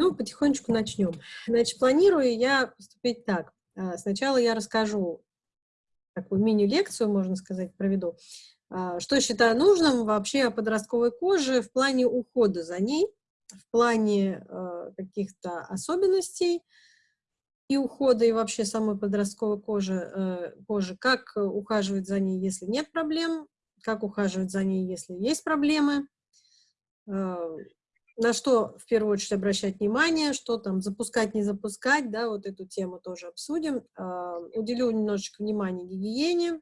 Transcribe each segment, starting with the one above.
Ну, потихонечку начнем. Значит, планирую я поступить так. А, сначала я расскажу такую мини-лекцию, можно сказать, проведу, а, что считаю нужным вообще о подростковой коже в плане ухода за ней, в плане а, каких-то особенностей и ухода, и вообще самой подростковой кожи, э, кожи, как ухаживать за ней, если нет проблем, как ухаживать за ней, если есть проблемы, на что в первую очередь обращать внимание, что там запускать, не запускать, да, вот эту тему тоже обсудим. Э, уделю немножечко внимания гигиене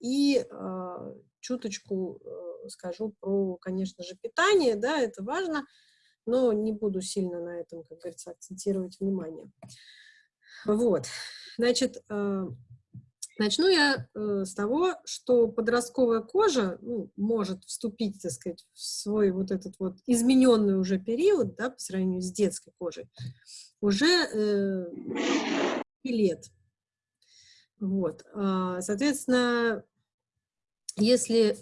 и э, чуточку э, скажу про, конечно же, питание, да, это важно, но не буду сильно на этом, как говорится, акцентировать внимание. Вот, значит, э, Начну я э, с того, что подростковая кожа ну, может вступить, так сказать, в свой вот этот вот измененный уже период, да, по сравнению с детской кожей, уже э, лет. Вот. А, соответственно, если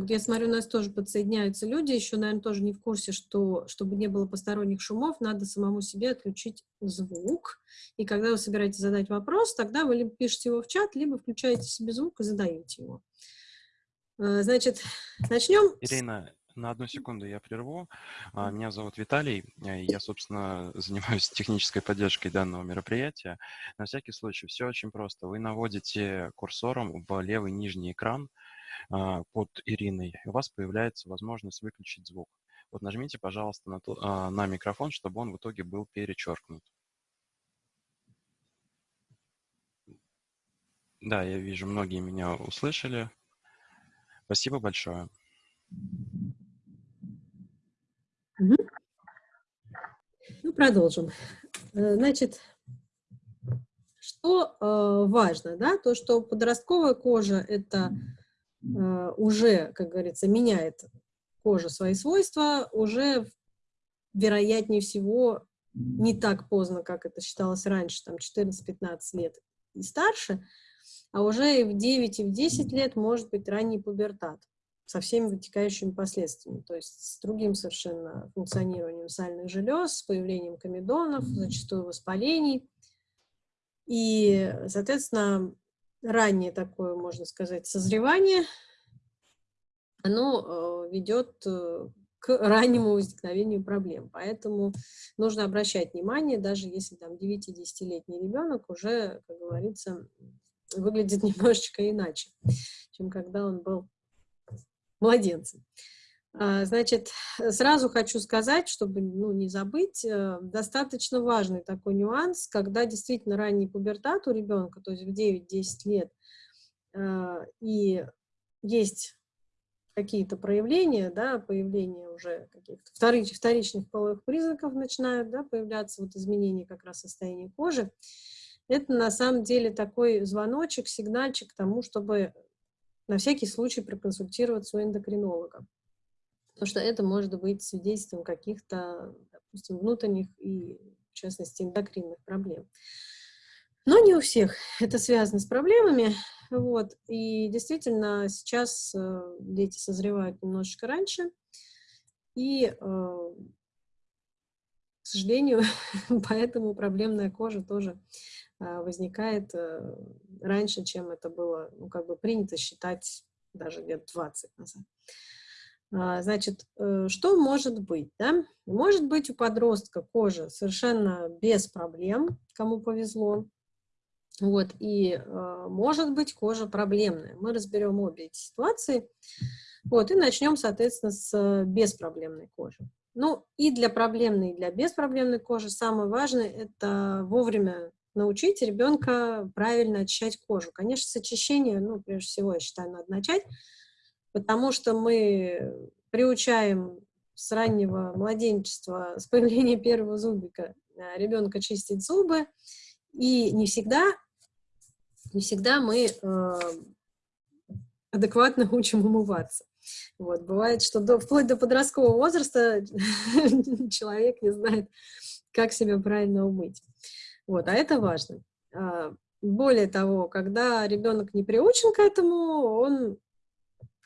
как я смотрю, у нас тоже подсоединяются люди, еще, наверное, тоже не в курсе, что, чтобы не было посторонних шумов, надо самому себе отключить звук. И когда вы собираетесь задать вопрос, тогда вы либо пишете его в чат, либо включаете себе звук и задаете его. А, значит, начнем. Ирина, на одну секунду я прерву. А, меня зовут Виталий. Я, собственно, занимаюсь технической поддержкой данного мероприятия. На всякий случай, все очень просто. Вы наводите курсором в левый нижний экран, под Ириной, у вас появляется возможность выключить звук. Вот нажмите, пожалуйста, на, то, а, на микрофон, чтобы он в итоге был перечеркнут. Да, я вижу, многие меня услышали. Спасибо большое. Ну, продолжим. Э, значит, что э, важно, да, то, что подростковая кожа – это уже, как говорится, меняет кожа свои свойства, уже, вероятнее всего, не так поздно, как это считалось раньше, там 14-15 лет и старше, а уже и в 9, и в 10 лет может быть ранний пубертат со всеми вытекающими последствиями, то есть с другим совершенно функционированием сальных желез, с появлением комедонов, зачастую воспалений. И, соответственно, раннее такое, можно сказать, созревание, оно э, ведет э, к раннему возникновению проблем. Поэтому нужно обращать внимание, даже если там 9-10-летний ребенок уже, как говорится, выглядит немножечко иначе, чем когда он был младенцем. А, значит, сразу хочу сказать, чтобы ну, не забыть, э, достаточно важный такой нюанс, когда действительно ранний пубертат у ребенка, то есть в 9-10 лет, э, и есть какие-то проявления, да, появление уже каких-то вторич, вторичных половых признаков начинают да, появляться, вот изменения как раз состояния кожи, это на самом деле такой звоночек, сигнальчик к тому, чтобы на всякий случай проконсультироваться у эндокринолога потому что это может быть свидетельством каких-то, допустим, внутренних и, в частности, эндокринных проблем. Но не у всех это связано с проблемами, вот, и действительно сейчас э, дети созревают немножечко раньше, и, э, к сожалению, поэтому проблемная кожа тоже э, возникает раньше, чем это было, ну, как бы принято считать даже лет 20 назад. А, значит, э, что может быть? Да? Может быть у подростка кожа совершенно без проблем, кому повезло. Вот, и э, может быть кожа проблемная. Мы разберем обе эти ситуации. Вот, и начнем, соответственно, с беспроблемной кожи. Ну, и для проблемной, и для беспроблемной кожи самое важное – это вовремя научить ребенка правильно очищать кожу. Конечно, с очищения, ну, прежде всего, я считаю, надо начать потому что мы приучаем с раннего младенчества, с появления первого зубика э, ребенка чистить зубы, и не всегда, не всегда мы э, адекватно учим умываться. Вот, бывает, что до, вплоть до подросткового возраста человек не знает, как себя правильно умыть. Вот, а это важно. А, более того, когда ребенок не приучен к этому, он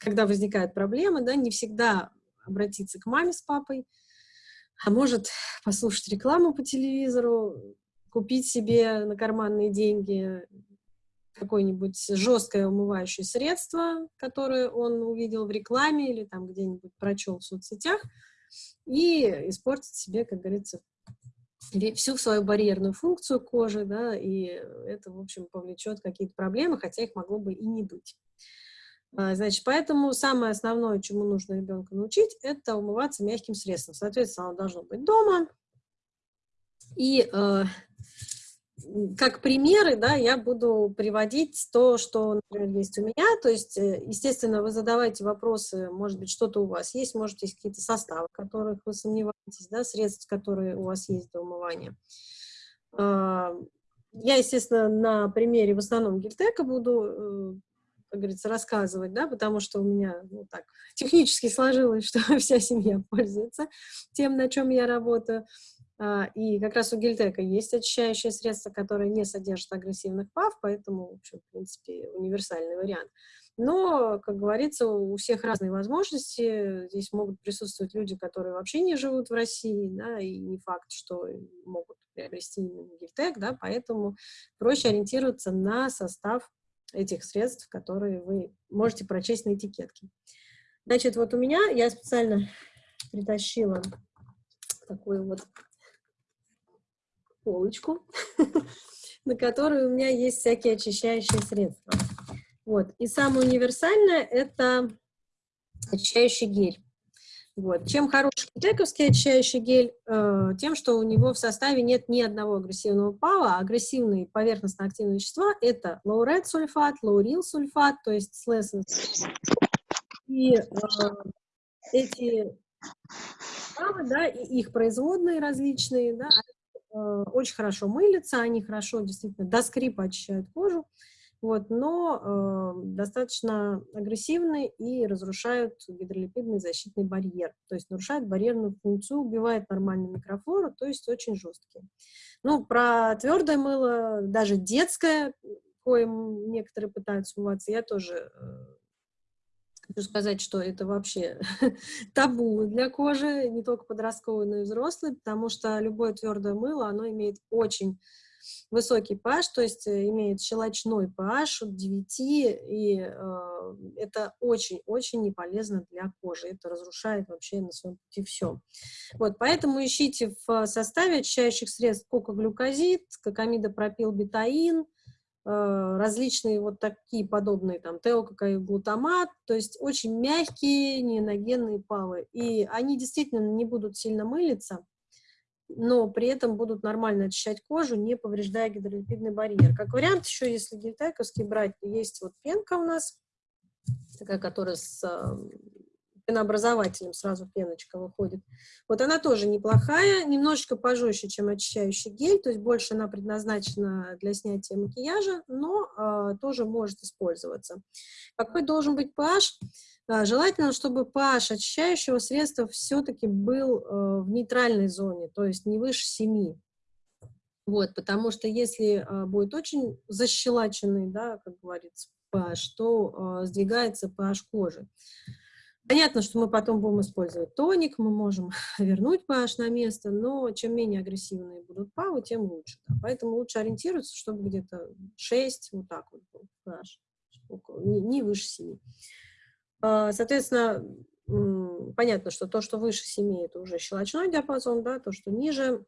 когда возникают проблемы, да, не всегда обратиться к маме с папой, а может послушать рекламу по телевизору, купить себе на карманные деньги какое-нибудь жесткое умывающее средство, которое он увидел в рекламе или там где-нибудь прочел в соцсетях, и испортить себе, как говорится, всю свою барьерную функцию кожи, да, и это, в общем, повлечет какие-то проблемы, хотя их могло бы и не быть. А, значит, поэтому самое основное, чему нужно ребенка научить, это умываться мягким средством. Соответственно, оно должно быть дома. И э, как примеры, да, я буду приводить то, что, например, есть у меня. То есть, э, естественно, вы задавайте вопросы, может быть, что-то у вас есть, может, есть какие-то составы, которых вы сомневаетесь, да, средств, которые у вас есть для умывания. А, я, естественно, на примере в основном гельтека буду э, как говорится, рассказывать, да, потому что у меня, ну, так, технически сложилось, что вся семья пользуется тем, на чем я работаю. А, и как раз у гельтека есть очищающее средство, которое не содержит агрессивных ПАВ, поэтому, в общем, в принципе, универсальный вариант. Но, как говорится, у всех разные возможности. Здесь могут присутствовать люди, которые вообще не живут в России, да, и не факт, что могут приобрести именно гельтек, да, поэтому проще ориентироваться на состав этих средств, которые вы можете прочесть на этикетке. Значит, вот у меня, я специально притащила такую вот полочку, на которой у меня есть всякие очищающие средства. Вот. И самое универсальное – это очищающий гель. Вот. Чем хороший тековский очищающий гель? Э, тем, что у него в составе нет ни одного агрессивного пала. А агрессивные поверхностно-активные вещества – это лоуред сульфат, лаурил сульфат, то есть слесен. И э, эти павы, да, и их производные различные, да, э, очень хорошо мылятся, они хорошо действительно до скрипа очищают кожу вот, но э, достаточно агрессивны и разрушают гидролипидный защитный барьер, то есть нарушают барьерную функцию, убивают нормальную микрофлору, то есть очень жесткие. Ну, про твердое мыло, даже детское, коим некоторые пытаются умываться, я тоже э, хочу сказать, что это вообще табу для кожи, не только подростковой, но и взрослой, потому что любое твердое мыло, оно имеет очень высокий pH, то есть э, имеет щелочной pH от 9, и э, это очень-очень не полезно для кожи. Это разрушает вообще на своем пути все. Вот, поэтому ищите в составе очищающих средств кокоглюкозид, кокамидопропилбетаин, э, различные вот такие подобные, там, теококаиглутамат, то есть очень мягкие неоногенные павы. И они действительно не будут сильно мылиться, но при этом будут нормально очищать кожу, не повреждая гидролипидный барьер. Как вариант, еще если гельтековский брать, есть вот пенка у нас, такая, которая с пенообразователем сразу пеночка выходит. Вот она тоже неплохая, немножечко пожестче, чем очищающий гель, то есть больше она предназначена для снятия макияжа, но э, тоже может использоваться. Какой должен быть pH? Желательно, чтобы pH очищающего средства все-таки был э, в нейтральной зоне, то есть не выше 7. Вот, потому что если э, будет очень защелаченный, да, как говорится, pH, то э, сдвигается pH кожи. Понятно, что мы потом будем использовать тоник, мы можем вернуть pH на место, но чем менее агрессивные будут павы, тем лучше. Да. Поэтому лучше ориентироваться, чтобы где-то 6, вот так вот был pH, не, не выше 7. А, соответственно, понятно, что то, что выше 7, это уже щелочной диапазон, да, то, что ниже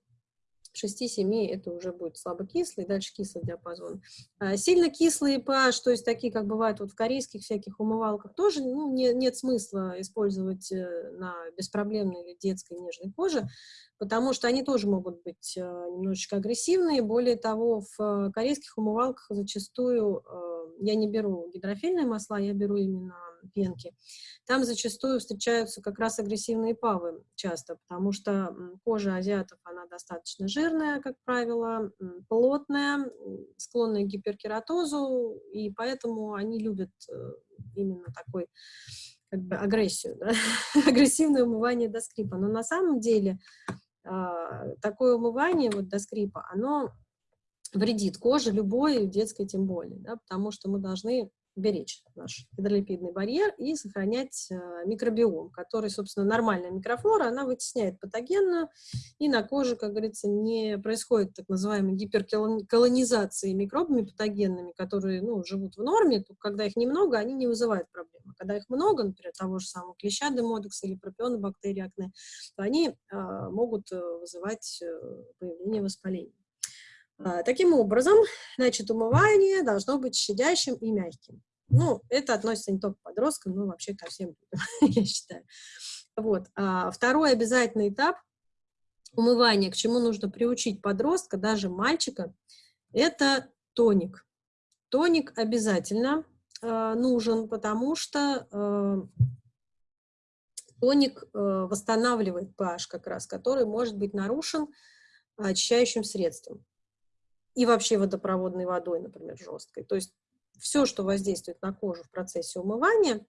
6-7 это уже будет слабокислый, дальше кислый диапазон. А, сильно кислые pH, то есть такие, как бывают вот в корейских всяких умывалках, тоже ну, не, нет смысла использовать э, на беспроблемной или детской нежной коже, потому что они тоже могут быть э, немножечко агрессивные. Более того, в э, корейских умывалках зачастую я не беру гидрофильные масла, я беру именно пенки, там зачастую встречаются как раз агрессивные павы часто, потому что кожа азиатов, она достаточно жирная, как правило, плотная, склонная к гиперкератозу, и поэтому они любят э, именно такой как бы агрессию, да? агрессивное умывание до скрипа. Но на самом деле а, такое умывание вот до скрипа, оно вредит коже любой, детской тем более, да, потому что мы должны беречь наш гидролипидный барьер и сохранять э, микробиом, который, собственно, нормальная микрофлора, она вытесняет патогенную, и на коже, как говорится, не происходит так называемой гиперколонизации микробами патогенными, которые ну, живут в норме, то когда их немного, они не вызывают проблемы. Когда их много, например, того же самого клеща демодекса или пропионобактерии акне, то они э, могут э, вызывать э, появление воспаления. А, таким образом, значит, умывание должно быть щадящим и мягким. Ну, это относится не только к подросткам, но вообще ко всем я считаю. Вот. А второй обязательный этап умывания, к чему нужно приучить подростка, даже мальчика, это тоник. Тоник обязательно э, нужен, потому что э, тоник э, восстанавливает pH как раз, который может быть нарушен очищающим средством и вообще водопроводной водой, например, жесткой. То есть все, что воздействует на кожу в процессе умывания,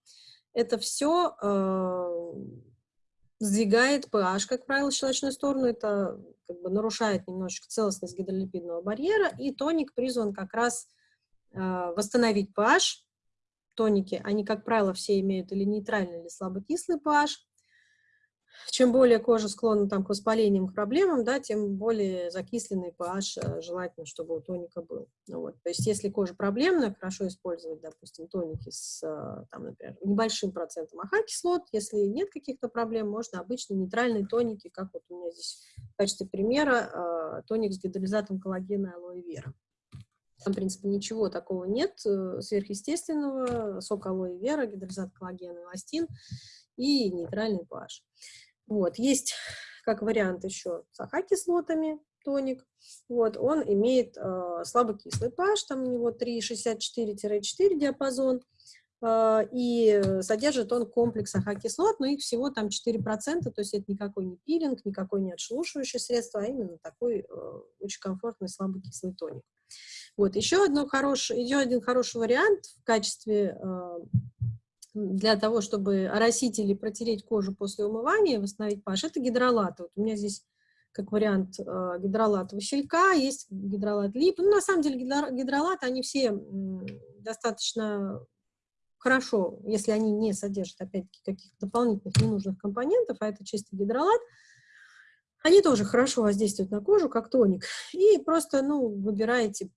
это все э, сдвигает pH, как правило, в щелочную сторону, это как бы нарушает немножечко целостность гидролипидного барьера, и тоник призван как раз э, восстановить pH. Тоники, они, как правило, все имеют или нейтральный, или слабокислый pH, чем более кожа склонна там, к воспалениям, к проблемам, да, тем более закисленный pH э, желательно, чтобы у тоника был. Ну, вот. То есть если кожа проблемная, хорошо использовать, допустим, тоники с, э, там, например, небольшим процентом АХ-кислот. Если нет каких-то проблем, можно обычно нейтральные тоники, как вот у меня здесь в качестве примера э, тоник с гидролизатом коллагена и алоэ вера. Там, в принципе, ничего такого нет сверхъестественного. Сок алоэ вера, гидролизат коллагена, эластин и нейтральный pH. Вот, есть как вариант еще с AHA -кислотами тоник. Вот, он имеет э, слабокислый pH, там у него 3,64-4 диапазон, э, и содержит он комплекс AHA -кислот, но их всего там 4%, то есть это никакой не пилинг, никакой не отшелушивающее средство, а именно такой э, очень комфортный слабокислый тоник. Вот, еще, одно хороший, еще один хороший вариант в качестве э, для того, чтобы оросить или протереть кожу после умывания, восстановить pH, это гидролаты. Вот у меня здесь как вариант э, гидролат василька, есть гидролат лип. Ну, на самом деле гидролаты, они все достаточно хорошо, если они не содержат, опять-таки, каких-то дополнительных ненужных компонентов, а это чистый гидролат, они тоже хорошо воздействуют на кожу, как тоник. И просто, ну, выбираете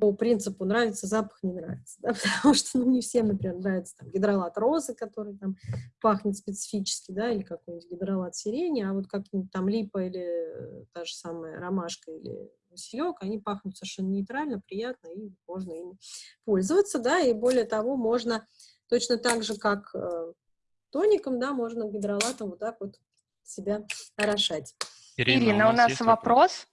по принципу нравится запах, не нравится, да, потому что, ну, не всем, например, нравится там гидролат розы, который там пахнет специфически, да, или какой-нибудь гидролат сирени, а вот как-нибудь там липа или та же самая ромашка или василек, они пахнут совершенно нейтрально, приятно, и можно ими пользоваться, да, и более того, можно точно так же, как э, тоником, да, можно гидролатом вот так вот себя орошать. Ирина, Ирина у нас, у нас вопрос.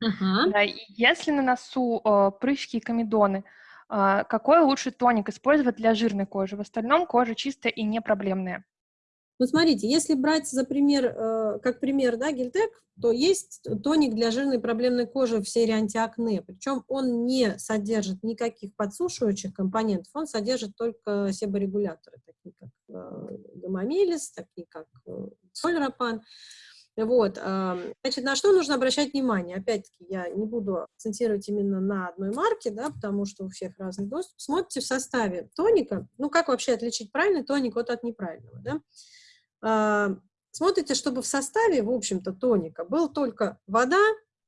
Да, если на носу э, прыщики и комедоны, э, какой лучший тоник использовать для жирной кожи? В остальном кожа чистая и не проблемная. Ну, смотрите, если брать за пример, э, как пример, да, гельтек, то есть тоник для жирной проблемной кожи в серии антиакне, причем он не содержит никаких подсушивающих компонентов, он содержит только себорегуляторы, такие как э, гамамелис, такие как э, сольропан. Вот, значит, на что нужно обращать внимание? Опять-таки, я не буду акцентировать именно на одной марке, да, потому что у всех разный доступ. Смотрите в составе тоника, ну, как вообще отличить правильный тоник от, от неправильного, да? Смотрите, чтобы в составе, в общем-то, тоника был только вода,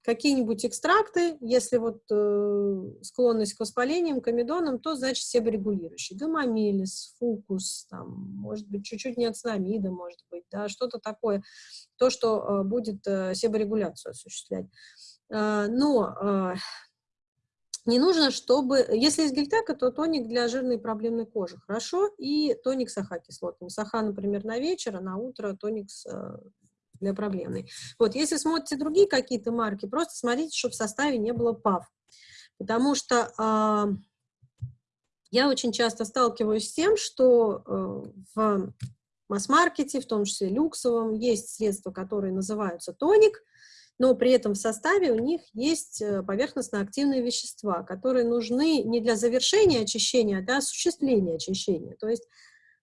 какие-нибудь экстракты, если вот э, склонность к воспалениям, к амидонам, то значит себорегулирующий. Гомомелис, фукус, там, может быть, чуть-чуть неоцинамида, может быть, да, что-то такое, то, что э, будет э, себорегуляцию осуществлять. Э, но э, не нужно, чтобы... Если из гельтека, то тоник для жирной проблемной кожи хорошо, и тоник с аха-кислотами. Саха, например, на вечер, а на утро тоник с э, для проблемной. Вот, если смотрите другие какие-то марки, просто смотрите, чтобы в составе не было ПАВ. Потому что э, я очень часто сталкиваюсь с тем, что э, в масс-маркете, в том числе люксовом, есть средства, которые называются тоник, но при этом в составе у них есть э, поверхностно-активные вещества, которые нужны не для завершения очищения, а для осуществления очищения. То есть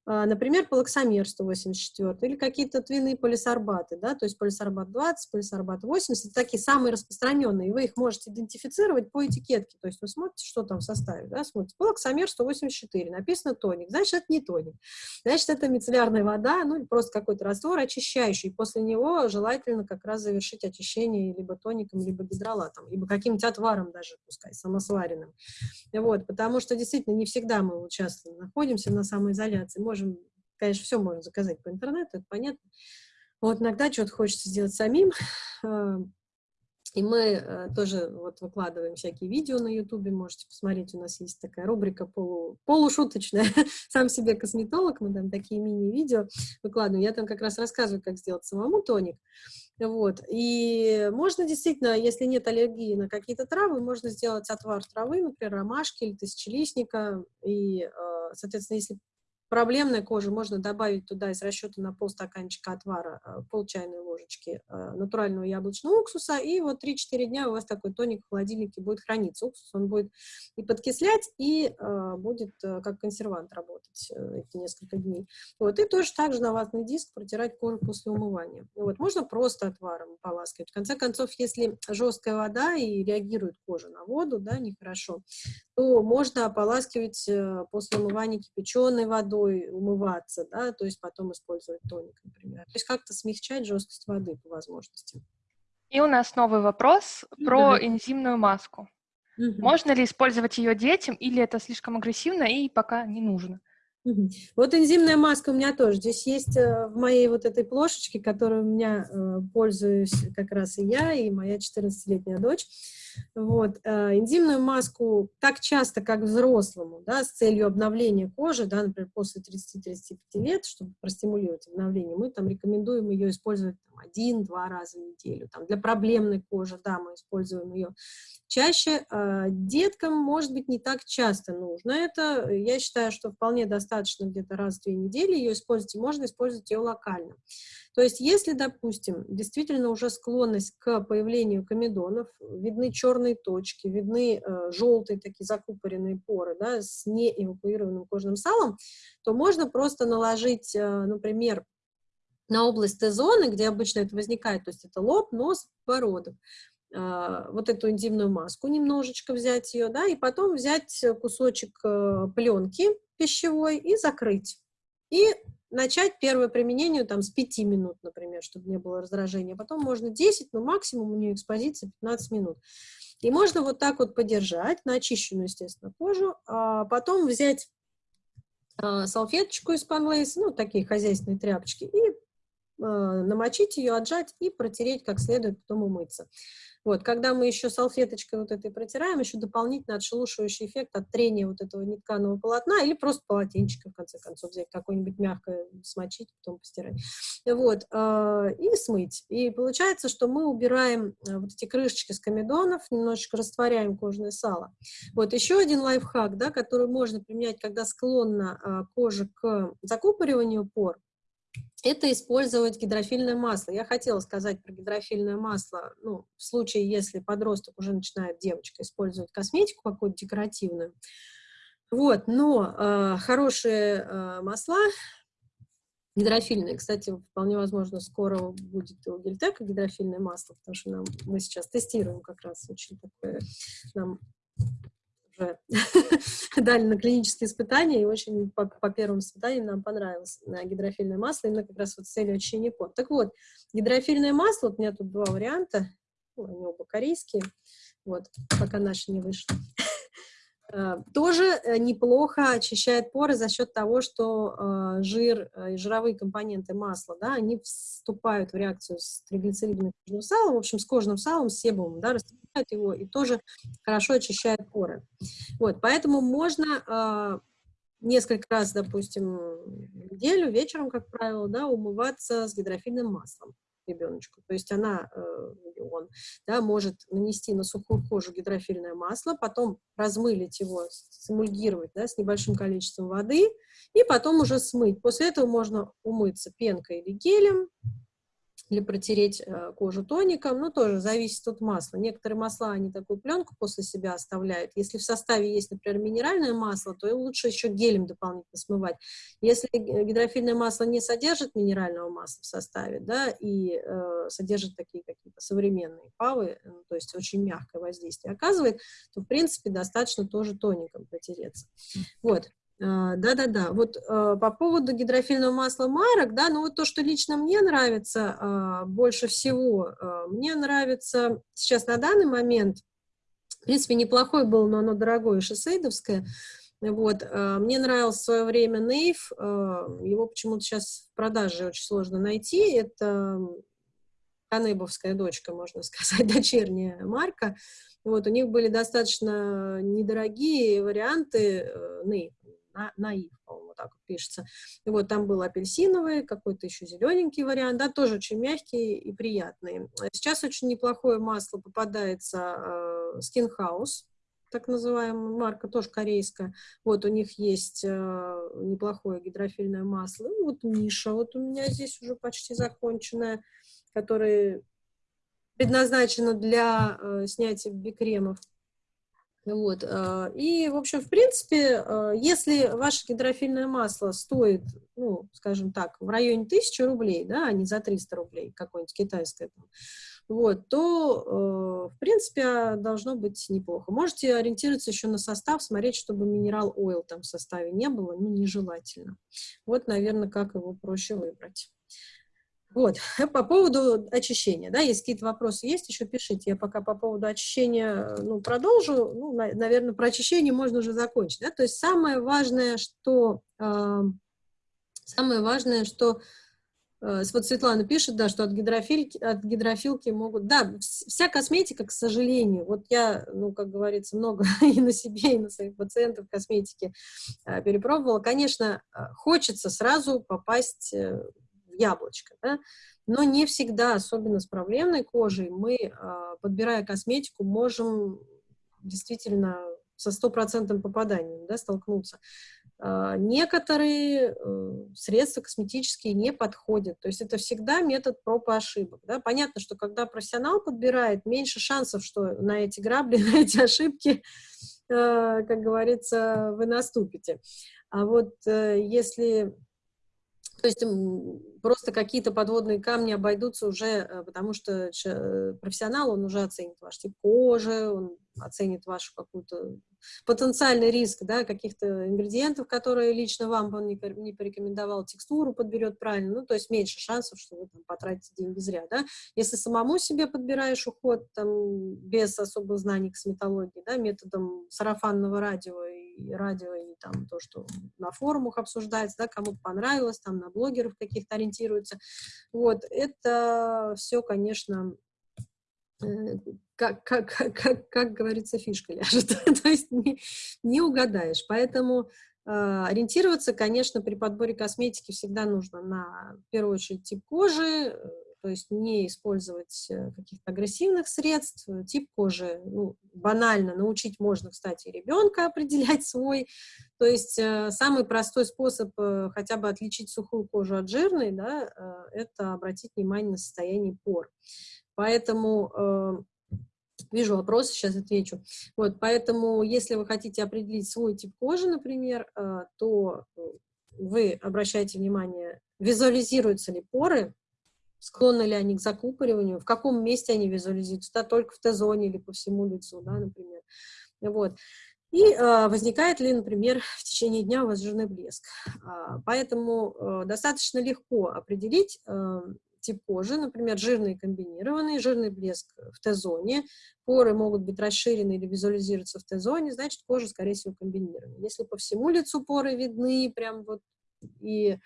например, полоксамер 184 или какие-то твинные полисорбаты, да, то есть полисорбат 20, полисорбат 80, это такие самые распространенные, вы их можете идентифицировать по этикетке, то есть вы смотрите, что там в составе, да, смотрите, полоксамер 184, написано тоник, значит, это не тоник, значит, это мицеллярная вода, ну, просто какой-то раствор очищающий, после него желательно как раз завершить очищение либо тоником, либо гидролатом, либо каким-нибудь отваром даже, пускай, самосваренным, вот, потому что действительно не всегда мы вот находимся на самоизоляции, можем, конечно, все можно заказать по интернету, это понятно. Вот иногда что-то хочется сделать самим, а, и мы э, тоже вот выкладываем всякие видео на ютубе, можете посмотреть, у нас есть такая рубрика полу, полушуточная, сам себе косметолог, мы там такие мини-видео выкладываем, я там как раз рассказываю, как сделать самому тоник, вот, и можно действительно, если нет аллергии на какие-то травы, можно сделать отвар травы, например, ромашки или тысячелистника, и, э, соответственно, если проблемной кожи можно добавить туда из расчета на полстаканчика отвара, э, пол чайной ложечки э, натурального яблочного уксуса, и вот 3-4 дня у вас такой тоник в холодильнике будет храниться. Уксус он будет и подкислять, и э, будет как консервант работать эти несколько дней. Вот, и тоже также на ватный диск протирать кожу после умывания. Вот, можно просто отваром поласкивать. В конце концов, если жесткая вода и реагирует кожа на воду, да, нехорошо, то можно ополаскивать после умывания кипяченой водой, умываться, да, то есть потом использовать тоник, например. То есть как-то смягчать жесткость воды по возможности. И у нас новый вопрос про энзимную маску. Угу. Можно ли использовать ее детям, или это слишком агрессивно и пока не нужно? Вот энзимная маска у меня тоже. Здесь есть э, в моей вот этой плошечке, которой у меня э, пользуюсь как раз и я, и моя 14-летняя дочь. Вот. Энзимную маску так часто, как взрослому, да, с целью обновления кожи, да, например, после 30-35 лет, чтобы простимулировать обновление, мы там рекомендуем ее использовать один-два раза в неделю. Там, для проблемной кожи, да, мы используем ее чаще. Э, деткам, может быть, не так часто нужно это. Я считаю, что вполне достаточно где-то раз в две недели ее использовать, и можно использовать ее локально. То есть, если, допустим, действительно уже склонность к появлению комедонов, видны черные точки, видны э, желтые такие закупоренные поры да, с неэвакуированным кожным салом, то можно просто наложить, э, например, на область Т-зоны, где обычно это возникает, то есть это лоб, нос, подбородок, э, вот эту энзимную маску немножечко взять ее, да, и потом взять кусочек э, пленки пищевой и закрыть. И начать первое применение там с 5 минут, например, чтобы не было раздражения. Потом можно 10, но максимум у нее экспозиция 15 минут. И можно вот так вот подержать на очищенную, естественно, кожу, а потом взять а, салфеточку из панлейс, ну, такие хозяйственные тряпочки, и намочить ее, отжать и протереть как следует, потом умыться. Вот, когда мы еще салфеточкой вот этой протираем, еще дополнительно отшелушивающий эффект от трения вот этого нетканого полотна или просто полотенчика, в конце концов, взять какое-нибудь мягкое, смочить, потом постирать. Вот, э, и смыть. И получается, что мы убираем э, вот эти крышечки с комедонов, немножечко растворяем кожное сало. Вот, еще один лайфхак, да, который можно применять, когда склонна э, кожа к закупориванию пор, это использовать гидрофильное масло. Я хотела сказать про гидрофильное масло, ну, в случае, если подросток уже начинает, девочка, использовать косметику какую-то декоративную. Вот, но э, хорошие э, масла, гидрофильные, кстати, вполне возможно, скоро будет у Гельтека гидрофильное масло, потому что нам, мы сейчас тестируем как раз очень такое, нам уже дали на клинические испытания, и очень по, по первым испытаниям нам понравилось на гидрофильное масло, именно как раз вот с целью очищения пор. Так вот, гидрофильное масло, вот у меня тут два варианта, они оба корейские, вот, пока наши не вышли. Э, тоже э, неплохо очищает поры за счет того, что э, жир и жировые компоненты масла, да, они вступают в реакцию с триглицеридным кожным салом, в общем, с кожным салом, с себумом, да, растворяют его и тоже хорошо очищает поры. Вот, поэтому можно несколько раз, допустим, в неделю, вечером, как правило, да, умываться с гидрофильным маслом ребеночку. То есть она, э, он, да, может нанести на сухую кожу гидрофильное масло, потом размылить его, сэмульгировать да, с небольшим количеством воды, и потом уже смыть. После этого можно умыться пенкой или гелем, или протереть э, кожу тоником, ну, тоже зависит от масла. Некоторые масла, они такую пленку после себя оставляют. Если в составе есть, например, минеральное масло, то лучше еще гелем дополнительно смывать. Если гидрофильное масло не содержит минерального масла в составе, да, и э, содержит такие какие-то современные павы, э, то есть очень мягкое воздействие оказывает, то, в принципе, достаточно тоже тоником протереться. Вот. А, да-да-да, вот а, по поводу гидрофильного масла марок, да, ну вот то, что лично мне нравится а, больше всего, мне нравится сейчас на данный момент, в принципе, неплохой был, но оно дорогое, шоссейдовское, вот, мне нравился в свое время Нейв, его почему-то сейчас в продаже очень сложно найти, это Канебовская дочка, можно сказать, дочерняя марка, вот, у них были достаточно недорогие варианты Нейв, на, наив, по-моему, так вот пишется. И вот там был апельсиновый, какой-то еще зелененький вариант, да, тоже очень мягкий и приятный. Сейчас очень неплохое масло попадается э, Skin House, так называемая марка, тоже корейская. Вот у них есть э, неплохое гидрофильное масло. И вот Миша, вот у меня здесь уже почти законченное, которое предназначено для э, снятия бикремов. Вот. Э, и, в общем, в принципе, э, если ваше гидрофильное масло стоит, ну, скажем так, в районе 1000 рублей, да, а не за 300 рублей, какое-нибудь китайское, вот, то, э, в принципе, должно быть неплохо. Можете ориентироваться еще на состав, смотреть, чтобы минерал ойл там в составе не было, ну, нежелательно. Вот, наверное, как его проще выбрать. Вот, по поводу очищения, да, если какие-то вопросы есть, еще пишите. Я пока по поводу очищения, ну, продолжу. Ну, на, наверное, про очищение можно уже закончить, да. То есть самое важное, что, э, самое важное, что э, вот Светлана пишет, да, что от гидрофильки, от гидрофилки могут, да, вся косметика, к сожалению, вот я, ну, как говорится, много и на себе, и на своих пациентов косметики э, перепробовала. Конечно, э, хочется сразу попасть э, яблочко, да? но не всегда, особенно с проблемной кожей, мы, а, подбирая косметику, можем действительно со стопроцентным попаданием да, столкнуться. А, некоторые э, средства косметические не подходят, то есть это всегда метод проб и ошибок. Да? Понятно, что когда профессионал подбирает, меньше шансов, что на эти грабли, на эти ошибки, э, как говорится, вы наступите. А вот э, если то есть просто какие-то подводные камни обойдутся уже, э, потому что э, профессионал, он уже оценит ваш тип кожи, он оценит вашу какую-то потенциальный риск да, каких-то ингредиентов, которые лично вам он не, порекомендовал, текстуру подберет правильно, ну, то есть меньше шансов, что вы там потратите деньги зря, да. Если самому себе подбираешь уход, там, без особых знаний косметологии, да, методом сарафанного радио и радио, и там то, что на форумах обсуждается, да, кому-то понравилось, там на блогеров каких-то ориентируются, вот, это все, конечно, как, как, как, как говорится, фишка ляжет. То есть не, не угадаешь. Поэтому э, ориентироваться, конечно, при подборе косметики всегда нужно на, в первую очередь, тип кожи, э, то есть не использовать э, каких-то агрессивных средств. Тип кожи, ну, банально, научить можно, кстати, ребенка определять свой. То есть э, самый простой способ э, хотя бы отличить сухую кожу от жирной, да, э, это обратить внимание на состояние пор. Поэтому э, вижу вопросы, сейчас отвечу. Вот, поэтому, если вы хотите определить свой тип кожи, например, э, то вы обращаете внимание, визуализируются ли поры, склонны ли они к закупориванию, в каком месте они визуализируются, да, только в Т-зоне или по всему лицу, да, например. Вот. И э, возникает ли, например, в течение дня у вас жирный блеск. А, поэтому э, достаточно легко определить, э, тип кожи, например, жирный комбинированный, жирный блеск в Т-зоне, поры могут быть расширены или визуализироваться в Т-зоне, значит, кожа, скорее всего, комбинированная. Если по всему лицу поры видны, прям вот и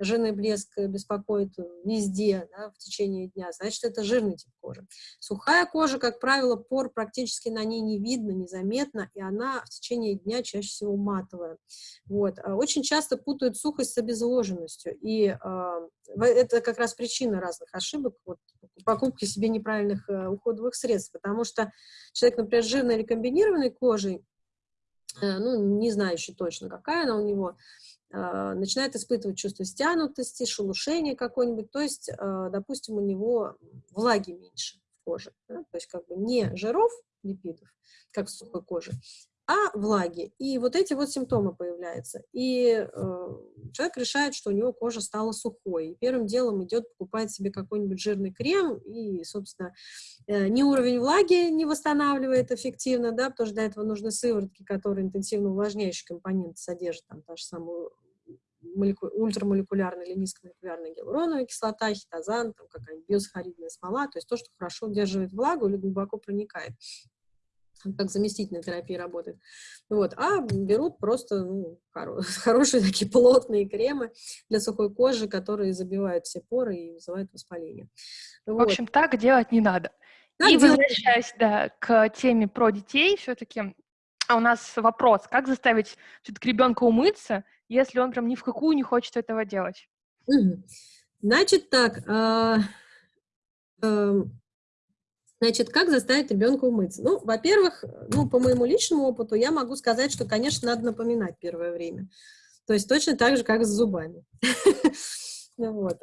жирный блеск беспокоит везде да, в течение дня, значит, это жирный тип кожи. Сухая кожа, как правило, пор практически на ней не видно, незаметно, и она в течение дня чаще всего матовая. Вот. А очень часто путают сухость с обезвоженностью, и э, это как раз причина разных ошибок, вот, покупки себе неправильных э, уходовых средств, потому что человек, например, с жирной или комбинированной кожей, э, ну, не знаю еще точно, какая она у него, э, начинает испытывать чувство стянутости, шелушения какой-нибудь, то есть, э, допустим, у него влаги меньше в коже, да? то есть как бы не жиров, липидов, как в сухой коже, а влаги. И вот эти вот симптомы появляются. И э, человек решает, что у него кожа стала сухой. И первым делом идет, покупает себе какой-нибудь жирный крем, и, собственно, э, ни уровень влаги не восстанавливает эффективно, да, потому что для этого нужны сыворотки, которые интенсивно увлажняющие компоненты содержат, там, та же самая молеку... ультрамолекулярная или низкомолекулярная гиалуроновая кислота, хитозан, там какая-нибудь биосахаридная смола, то есть то, что хорошо удерживает влагу или глубоко проникает как заместительная терапия работает. Вот. А берут просто ну, хорошие такие плотные кремы для сухой кожи, которые забивают все поры и вызывают воспаление. Вот. В общем, так делать не надо. Так и делать... возвращаясь да, к теме про детей, все-таки а у нас вопрос, как заставить все-таки ребенка умыться, если он прям ни в какую не хочет этого делать? Значит так, э, э, Значит, как заставить ребенка умыться? Ну, во-первых, ну, по моему личному опыту я могу сказать, что, конечно, надо напоминать первое время. То есть точно так же, как с зубами. Вот.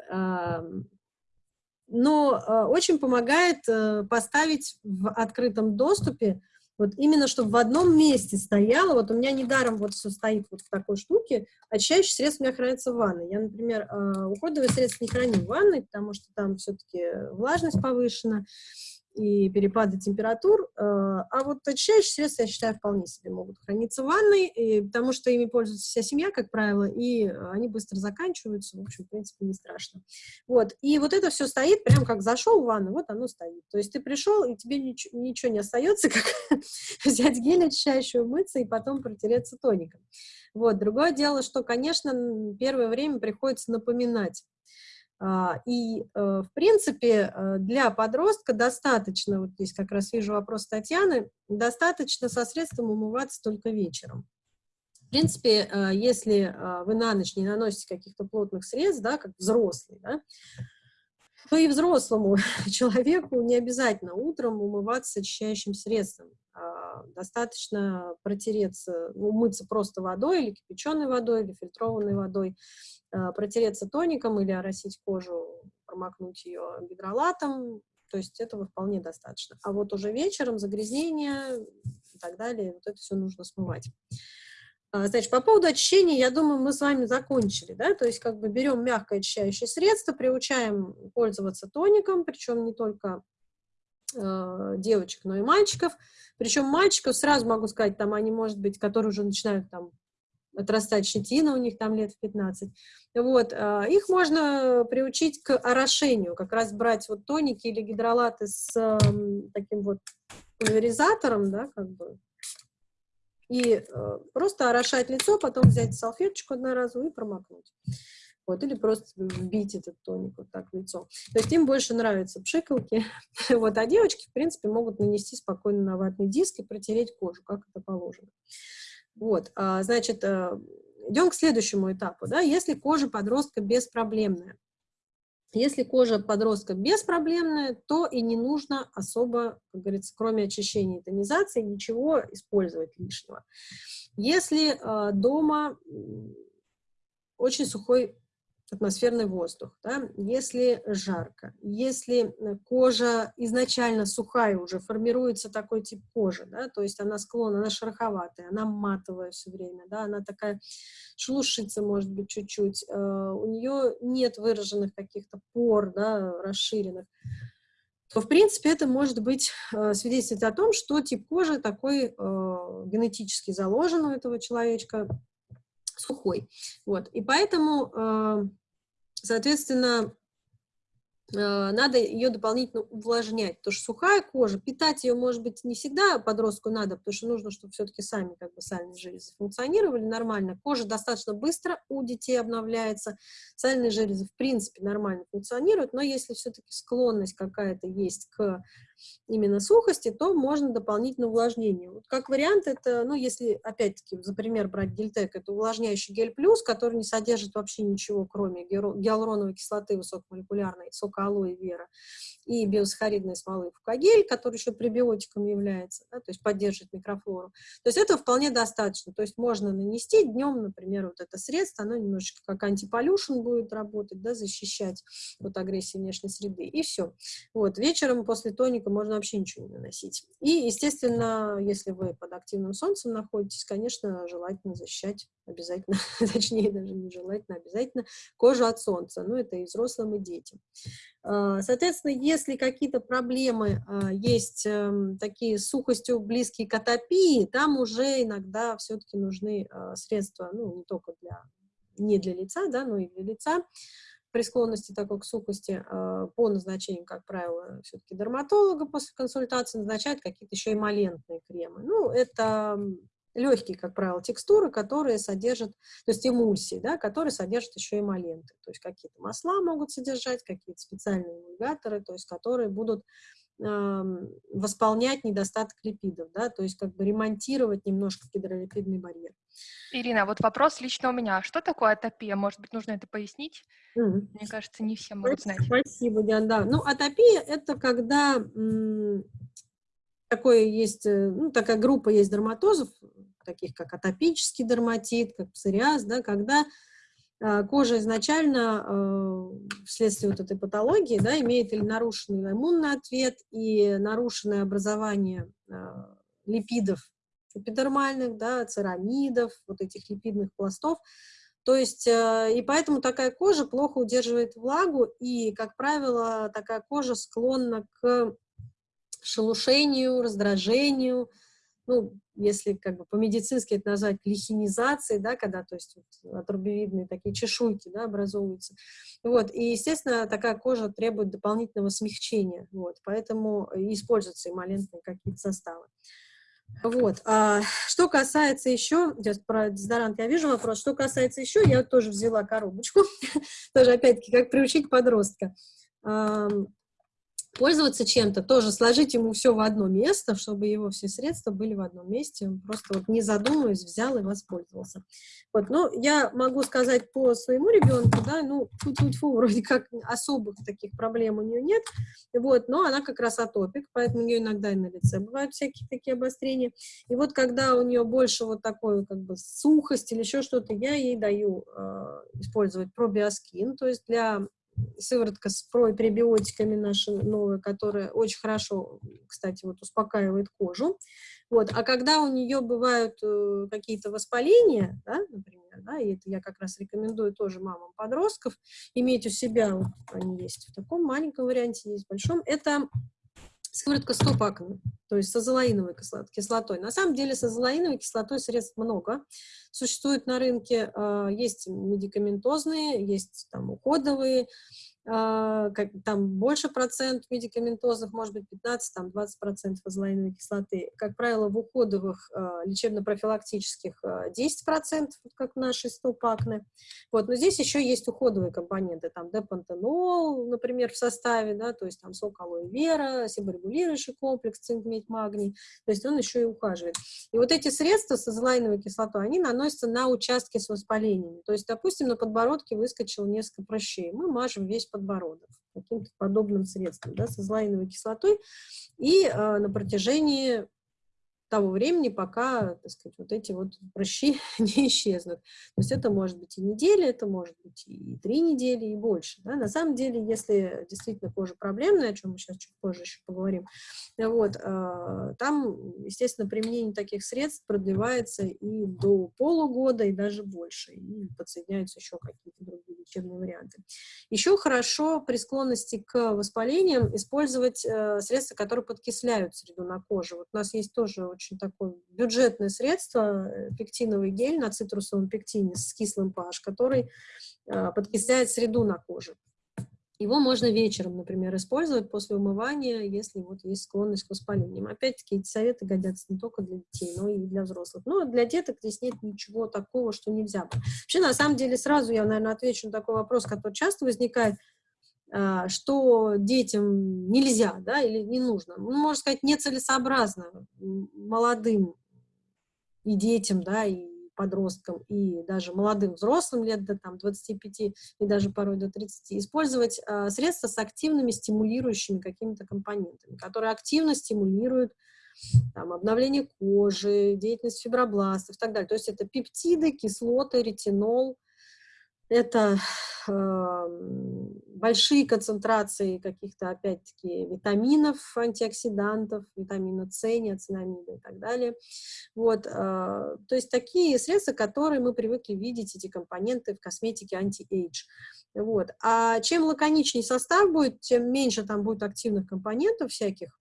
Но а, очень помогает э, поставить в открытом доступе, вот именно чтобы в одном месте стояло, вот у меня недаром вот все стоит вот в такой штуке, очищающие средства у меня хранятся в ванной. Я, например, а, уходовые средства не храню в ванной, потому что там все-таки влажность повышена, и перепады температур, э, а вот очищающие средства, я считаю, вполне себе могут храниться в ванной, и, потому что ими пользуется вся семья, как правило, и они быстро заканчиваются, в общем, в принципе, не страшно. Вот, и вот это все стоит, прям как зашел в ванну, вот оно стоит. То есть ты пришел, и тебе ничего, ничего не остается, как взять гель очищающий, умыться и потом протереться тоником. Вот, другое дело, что, конечно, первое время приходится напоминать и, э, в принципе, э, для подростка достаточно, вот здесь как раз вижу вопрос Татьяны, достаточно со средством умываться только вечером. В принципе, э, если вы на ночь не наносите каких-то плотных средств, да, как взрослый, да, то и взрослому человеку не обязательно утром умываться очищающим средством. А, достаточно протереться, умыться просто водой или кипяченой водой, или фильтрованной водой, а, протереться тоником или оросить кожу, промокнуть ее гидролатом, то есть этого вполне достаточно. А вот уже вечером загрязнение и так далее, вот это все нужно смывать. А, значит, по поводу очищения, я думаю, мы с вами закончили, да, то есть как бы берем мягкое очищающее средство, приучаем пользоваться тоником, причем не только э, девочек, но и мальчиков, причем мальчиков, сразу могу сказать, там они, может быть, которые уже начинают там отрастать щетина у них там лет в 15. Вот, а, их можно приучить к орошению, как раз брать вот тоники или гидролаты с таким вот пульверизатором, да, как бы, и э, просто орошать лицо, потом взять салфеточку одноразовую и промокнуть. Вот, или просто вбить этот тоник вот так в лицо. То есть им больше нравятся пшикалки. вот, а девочки, в принципе, могут нанести спокойно на ватный диск и протереть кожу, как это положено. Вот, а, значит, э, идем к следующему этапу. Да? Если кожа подростка беспроблемная, если кожа подростка беспроблемная, то и не нужно особо, как говорится, кроме очищения и тонизации, ничего использовать лишнего. Если э, дома очень сухой атмосферный воздух, да, если жарко, если э, кожа изначально сухая уже, формируется такой тип кожи, да, то есть она склонна, она шероховатая, она матовая все время, да, она такая шелушится, может быть, чуть-чуть, э, у нее нет выраженных каких-то пор, да, расширенных, то, в принципе, это может быть э, свидетельствовать о том, что тип кожи такой э, генетически заложен у этого человечка, сухой. Вот. И поэтому, э, соответственно, Э, надо ее дополнительно увлажнять, потому что сухая кожа, питать ее, может быть, не всегда подростку надо, потому что нужно, чтобы все-таки сами как бы сальные железы функционировали нормально. Кожа достаточно быстро у детей обновляется, сальные железы, в принципе, нормально функционируют, но если все-таки склонность какая-то есть к именно сухости, то можно дополнительное увлажнение. Вот как вариант это, ну, если, опять-таки, за пример брать гельтек, это увлажняющий гель плюс, который не содержит вообще ничего, кроме гиалуроновой кислоты высокомолекулярной, сок сока алоэ вера и биосахаридной смолы фукагель, который еще пребиотиком является, да, то есть поддерживает микрофлору. То есть этого вполне достаточно. То есть можно нанести днем, например, вот это средство, оно немножечко как антиполюшн будет работать, да, защищать от агрессии внешней среды, и все. Вот, вечером после тоника можно вообще ничего не наносить. И, естественно, если вы под активным солнцем находитесь, конечно, желательно защищать обязательно, точнее даже не желательно, обязательно кожу от солнца, ну это и взрослым, и детям. А, соответственно, если какие-то проблемы а, есть эм, такие с сухостью близкие к атопии, там уже иногда все-таки нужны а, средства, ну не только для, не для лица, да, но и для лица, при склонности такой к сухости по назначению, как правило, все-таки дерматолога после консультации назначают какие-то еще эмолентные кремы. Ну, это легкие, как правило, текстуры, которые содержат, то есть эмульсии, да, которые содержат еще эмоленты, то есть какие-то масла могут содержать, какие-то специальные эмульгаторы, то есть которые будут восполнять недостаток липидов, да, то есть как бы ремонтировать немножко гидролипидный барьер. Ирина, вот вопрос лично у меня. Что такое атопия? Может быть, нужно это пояснить? Mm. Мне кажется, не все могут знать. Спасибо, Диана. Да. Ну, атопия – это когда такое есть, э, ну, такая группа есть дерматозов, таких как атопический дерматит, как псориаз, да, когда кожа изначально э, вследствие вот этой патологии да, имеет или нарушенный иммунный ответ, и нарушенное образование э, липидов эпидермальных, да, церамидов, вот этих липидных пластов, то есть, э, и поэтому такая кожа плохо удерживает влагу, и, как правило, такая кожа склонна к шелушению, раздражению, ну, если как бы по-медицински это назвать лихинизацией, да, когда, то есть, вот, отрубевидные такие чешуйки, да, образовываются. Вот, и, естественно, такая кожа требует дополнительного смягчения, вот, поэтому используются эмолентные какие-то составы. Вот. А, что касается еще, сейчас про дезодорант я вижу вопрос, что касается еще, я тоже взяла коробочку, тоже опять-таки как приучить подростка пользоваться чем-то, тоже сложить ему все в одно место, чтобы его все средства были в одном месте, он просто вот не задумываясь взял и воспользовался. Вот, но я могу сказать по своему ребенку, да, ну, фу-фу-фу, вроде как особых таких проблем у нее нет, вот, но она как раз атопик, поэтому у нее иногда и на лице бывают всякие такие обострения, и вот когда у нее больше вот такой как бы сухость или еще что-то, я ей даю э, использовать пробиоскин, то есть для сыворотка с пребиотиками наша новая, которая очень хорошо, кстати, вот успокаивает кожу. Вот. А когда у нее бывают э, какие-то воспаления, да, например, да, и это я как раз рекомендую тоже мамам подростков иметь у себя, вот они есть в таком маленьком варианте, есть в большом, это сыворотка стопаками, то есть с азолаиновой кислотой. На самом деле с азолаиновой кислотой средств много. Существует на рынке, а, есть медикаментозные, есть там уходовые, как, там больше процент медикаментозных, может быть 15, там 20 процентов азолаиновой кислоты. Как правило, в уходовых э, лечебно-профилактических э, 10 процентов, как наши стопакны. Вот, но здесь еще есть уходовые компоненты, там депантенол, например, в составе, да, то есть там сок алоэ вера, себорегулирующий комплекс, цинк, медь, магний, то есть он еще и ухаживает. И вот эти средства с азолаиновой кислотой, они наносятся на участки с воспалениями. То есть, допустим, на подбородке выскочило несколько прыщей, мы мажем весь каким-то подобным средством, да, с азолаиновой кислотой, и э, на протяжении того времени, пока, так сказать, вот эти вот прыщи не исчезнут. То есть это может быть и неделя, это может быть и три недели, и больше. Да? На самом деле, если действительно кожа проблемная, о чем мы сейчас чуть позже еще поговорим, вот, э, там, естественно, применение таких средств продлевается и до полугода, и даже больше, и подсоединяются еще какие-то другие лечебные варианты. Еще хорошо при склонности к воспалениям использовать э, средства, которые подкисляют среду на коже. Вот у нас есть тоже очень такое бюджетное средство, э, пектиновый гель на цитрусовом пектине с кислым pH, который э, подкисляет среду на коже. Его можно вечером, например, использовать после умывания, если вот есть склонность к воспалениям. Опять-таки, эти советы годятся не только для детей, но и для взрослых. Но для деток здесь нет ничего такого, что нельзя. Вообще, на самом деле, сразу я, наверное, отвечу на такой вопрос, который часто возникает – а, что детям нельзя, да, или не нужно. Ну, можно сказать, нецелесообразно молодым и детям, да, и подросткам и даже молодым взрослым лет до там, 25 и даже порой до 30, использовать э, средства с активными стимулирующими какими-то компонентами, которые активно стимулируют там, обновление кожи, деятельность фибробластов и так далее. То есть это пептиды, кислоты, ретинол, это э, большие концентрации каких-то, опять-таки, витаминов, антиоксидантов, витамина С, ниацинамида и так далее. Вот, э, то есть такие средства, которые мы привыкли видеть, эти компоненты в косметике anti-age. Вот. А чем лаконичнее состав будет, тем меньше там будет активных компонентов всяких,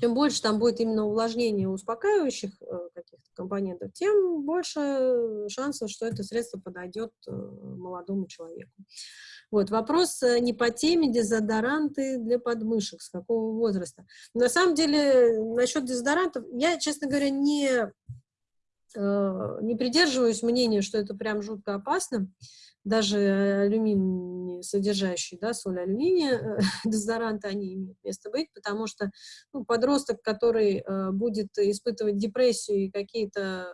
чем больше там будет именно увлажнения успокаивающих э, каких-то компонентов, тем больше шансов, что это средство подойдет э, молодому человеку. Вот, вопрос э, не по теме дезодоранты для подмышек, с какого возраста. На самом деле, насчет дезодорантов, я, честно говоря, не, не придерживаюсь мнения, что это прям жутко опасно даже алюминий содержащий, да, соль алюминия, дезодоранты, они имеют место быть, потому что ну, подросток, который э, будет испытывать депрессию и какие-то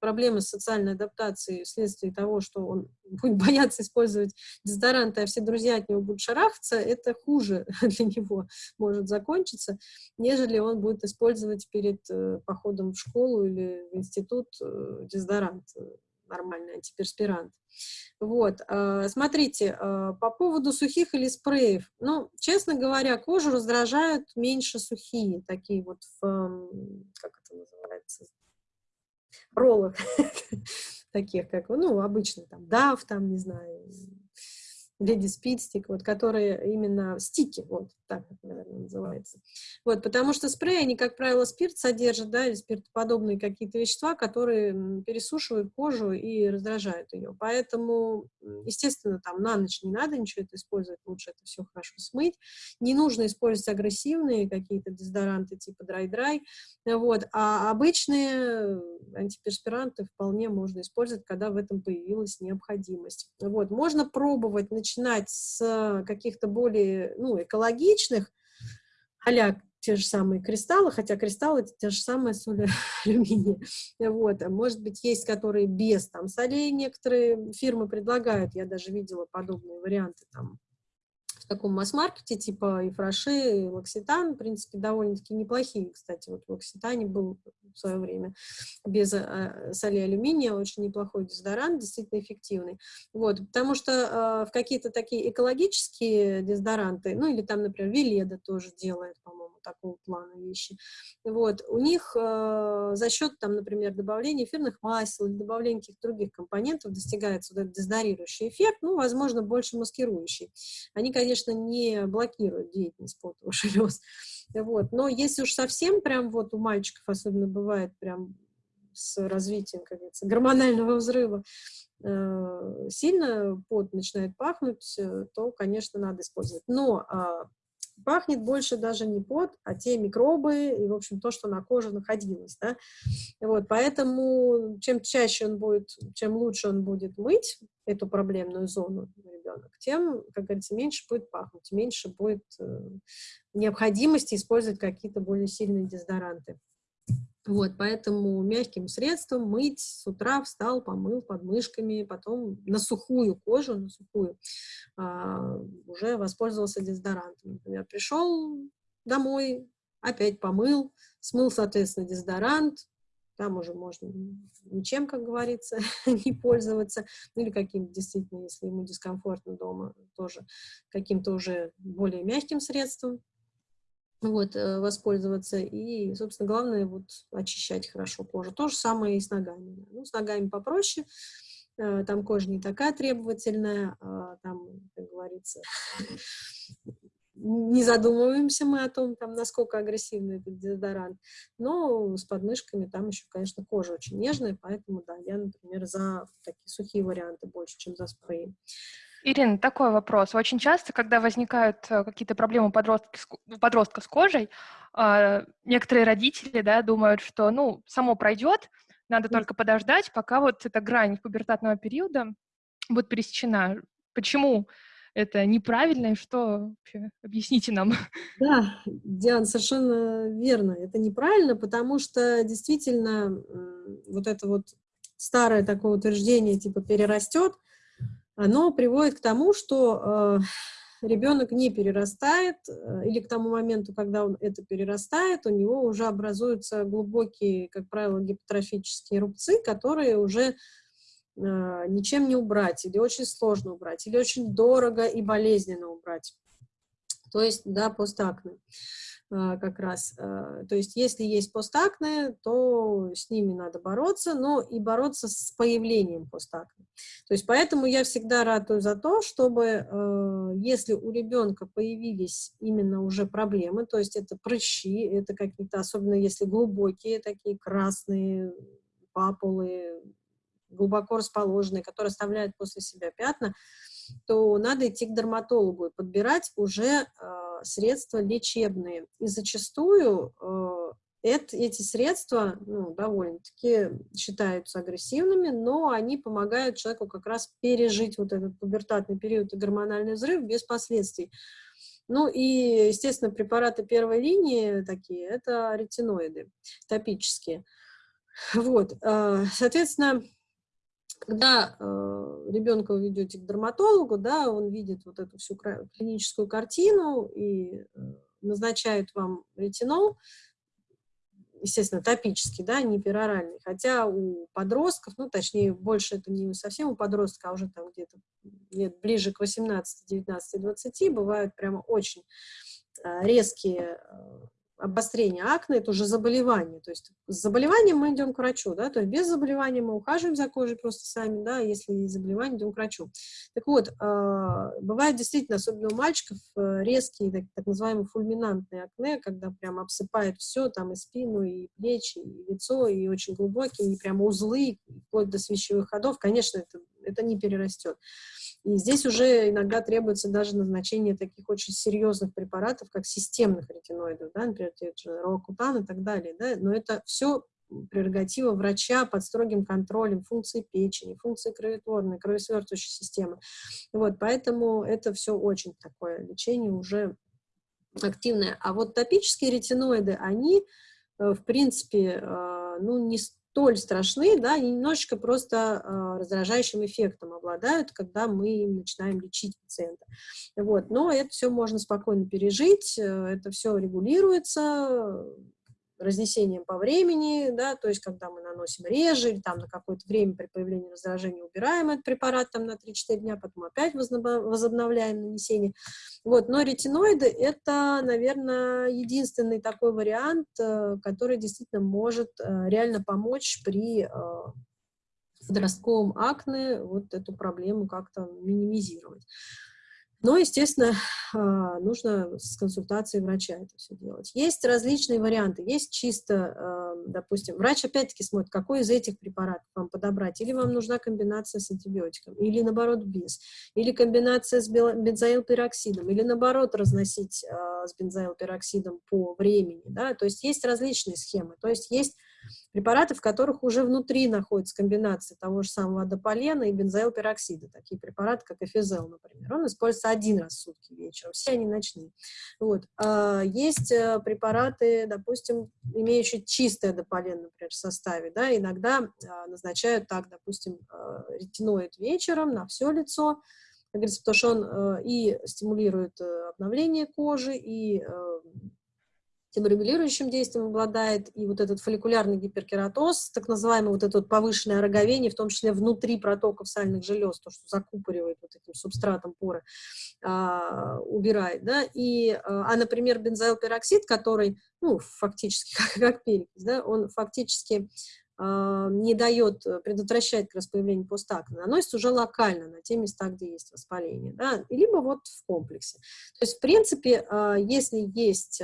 проблемы с социальной адаптацией вследствие того, что он будет бояться использовать дезодоранты, а все друзья от него будут шарахаться, это хуже для него может закончиться, нежели он будет использовать перед э, походом в школу или в институт э, дезодорант нормальный антиперспирант. Вот, э, смотрите, э, по поводу сухих или спреев, ну, честно говоря, кожу раздражают меньше сухие, такие вот в, как это называется, роллах, таких, как, ну, обычно там, дав, там, не знаю, Lady Speed вот, которые именно стики, вот так это, наверное, называется. Вот, потому что спреи, они, как правило, спирт содержат, да, или спиртоподобные какие-то вещества, которые пересушивают кожу и раздражают ее. Поэтому, естественно, там на ночь не надо ничего это использовать, лучше это все хорошо смыть. Не нужно использовать агрессивные какие-то дезодоранты типа драй-драй, вот, а обычные антиперспиранты вполне можно использовать, когда в этом появилась необходимость. Вот, можно пробовать, начинать начинать с каких-то более ну, экологичных, а те же самые кристаллы, хотя кристаллы это те же самые соли алюминия. Вот. Может быть, есть которые без там, солей, некоторые фирмы предлагают, я даже видела подобные варианты там, таком масс-маркете, типа и фраши, и лакситан, в принципе, довольно-таки неплохие, кстати, вот в лакситане был в свое время без э, соли алюминия, очень неплохой дезодорант, действительно эффективный, вот, потому что э, в какие-то такие экологические дезодоранты, ну, или там, например, Веледа тоже делает, по-моему, такого плана вещи, вот, у них э, за счет, там, например, добавления эфирных масел или добавления каких-то других компонентов достигается вот этот дезодорирующий эффект, ну, возможно, больше маскирующий. Они, конечно, не блокирует деятельность потовых желез. Вот. Но если уж совсем прям вот у мальчиков особенно бывает прям с развитием, как говорится, гормонального взрыва, э, сильно пот начинает пахнуть, э, то, конечно, надо использовать. Но э, пахнет больше даже не пот, а те микробы и, в общем, то, что на коже находилось, да. Вот, поэтому чем чаще он будет, чем лучше он будет мыть эту проблемную зону ребенок, тем, как говорится, меньше будет пахнуть, меньше будет э, необходимости использовать какие-то более сильные дезодоранты. Вот, поэтому мягким средством мыть с утра встал, помыл подмышками, потом на сухую кожу, на сухую, а, уже воспользовался дезодорантом. Например, пришел домой, опять помыл, смыл, соответственно, дезодорант, там уже можно ничем, как говорится, не пользоваться, ну или каким действительно, если ему дискомфортно дома, тоже каким-то уже более мягким средством вот, э, воспользоваться. И, собственно, главное вот очищать хорошо кожу. То же самое и с ногами. Ну, с ногами попроще, э, там кожа не такая требовательная, а там, как говорится, не задумываемся мы о том, там, насколько агрессивный этот дезодорант, но с подмышками там еще, конечно, кожа очень нежная, поэтому, да, я, например, за такие сухие варианты больше, чем за спреи. Ирина, такой вопрос. Очень часто, когда возникают э, какие-то проблемы у подростка, с кожей, а, некоторые родители да, думают, что ну, само пройдет, надо только подождать, пока вот эта грань пубертатного периода будет пересечена. Почему это неправильно и что вообще? Объясните нам. Да, Диана, совершенно верно. Это неправильно, потому что действительно вот это вот старое такое утверждение, типа перерастет, оно приводит к тому, что э, ребенок не перерастает, э, или к тому моменту, когда он это перерастает, у него уже образуются глубокие, как правило, гипотрофические рубцы, которые уже э, ничем не убрать, или очень сложно убрать, или очень дорого и болезненно убрать. То есть, да, постакне. А, как раз. А, то есть если есть постакне, то с ними надо бороться, но и бороться с появлением постакне. То есть поэтому я всегда ратую за то, чтобы а, если у ребенка появились именно уже проблемы, то есть это прыщи, это какие-то, особенно если глубокие, такие красные папулы, глубоко расположенные, которые оставляют после себя пятна, то надо идти к дерматологу и подбирать уже средства лечебные. И зачастую э, это, эти средства ну, довольно-таки считаются агрессивными, но они помогают человеку как раз пережить вот этот пубертатный период и гормональный взрыв без последствий. Ну и, естественно, препараты первой линии такие, это ретиноиды топические. Вот, э, соответственно, когда э, ребенка вы ведете к дерматологу, да, он видит вот эту всю клиническую картину и э, назначает вам ретинол, естественно, топический, да, не пероральный. Хотя у подростков, ну, точнее, больше это не совсем у подростка, а уже там где-то лет ближе к 18, 19, 20, бывают прямо очень э, резкие э, обострение акне – это уже заболевание. То есть с заболеванием мы идем к врачу, да, то есть без заболевания мы ухаживаем за кожей просто сами, да, если есть заболевание, идем к врачу. Так вот, а, бывает действительно, особенно у мальчиков, э, резкие, так, так называемые фульминантные акне, когда прям обсыпает все, там и спину, и плечи, и лицо, и очень глубокие, и прямо узлы, вплоть до свечевых ходов, конечно, это, это не перерастет. И здесь уже иногда требуется даже назначение таких очень серьезных препаратов, как системных ретиноидов, да, например, рокутан и так далее. Да, но это все прерогатива врача под строгим контролем функции печени, функции кроветворной, кровосвертывающей системы. Вот, поэтому это все очень такое лечение уже активное. А вот топические ретиноиды, они, э, в принципе, э, ну, не столь страшны, да, они немножечко просто э, раздражающим эффектом обладают, когда мы начинаем лечить пациента. Вот. Но это все можно спокойно пережить, э, это все регулируется, разнесением по времени, да, то есть когда мы наносим реже, или там на какое-то время при появлении раздражения убираем этот препарат там на 3-4 дня, потом опять возобновляем нанесение. Вот, но ретиноиды – это, наверное, единственный такой вариант, э, который действительно может э, реально помочь при э, подростковом акне вот эту проблему как-то минимизировать. Но, естественно, а, нужно с консультацией врача это все делать. Есть различные варианты. Есть чисто, а, допустим, врач опять-таки смотрит, какой из этих препаратов вам подобрать. Или вам нужна комбинация с антибиотиком, или наоборот без. Или комбинация с бензоилпероксидом, или наоборот разносить а, с бензоилпероксидом по времени. Да? То есть есть различные схемы. То есть есть Препараты, в которых уже внутри находится комбинация того же самого адополена и бензоилпероксида, такие препараты, как эфизел, например. Он используется один раз в сутки вечером, все они ночные. Вот. А есть э, препараты, допустим, имеющие чистый адополен, например, в составе, да, иногда а, назначают так, допустим, а, ретиноид вечером на все лицо, как говорится, потому что он э, и стимулирует э, обновление кожи, и терморегулирующим действием обладает, и вот этот фолликулярный гиперкератоз, так называемый вот это вот повышенное роговение, в том числе внутри протоков сальных желез, то, что закупоривает вот этим субстратом поры, а, убирает, да, и, а, а например, бензоилпероксид, который, ну, фактически, как, как перекись, да, он фактически а, не дает, предотвращать как раз появление постакне, наносится уже локально на те места, где есть воспаление, да, либо вот в комплексе. То есть, в принципе, а, если есть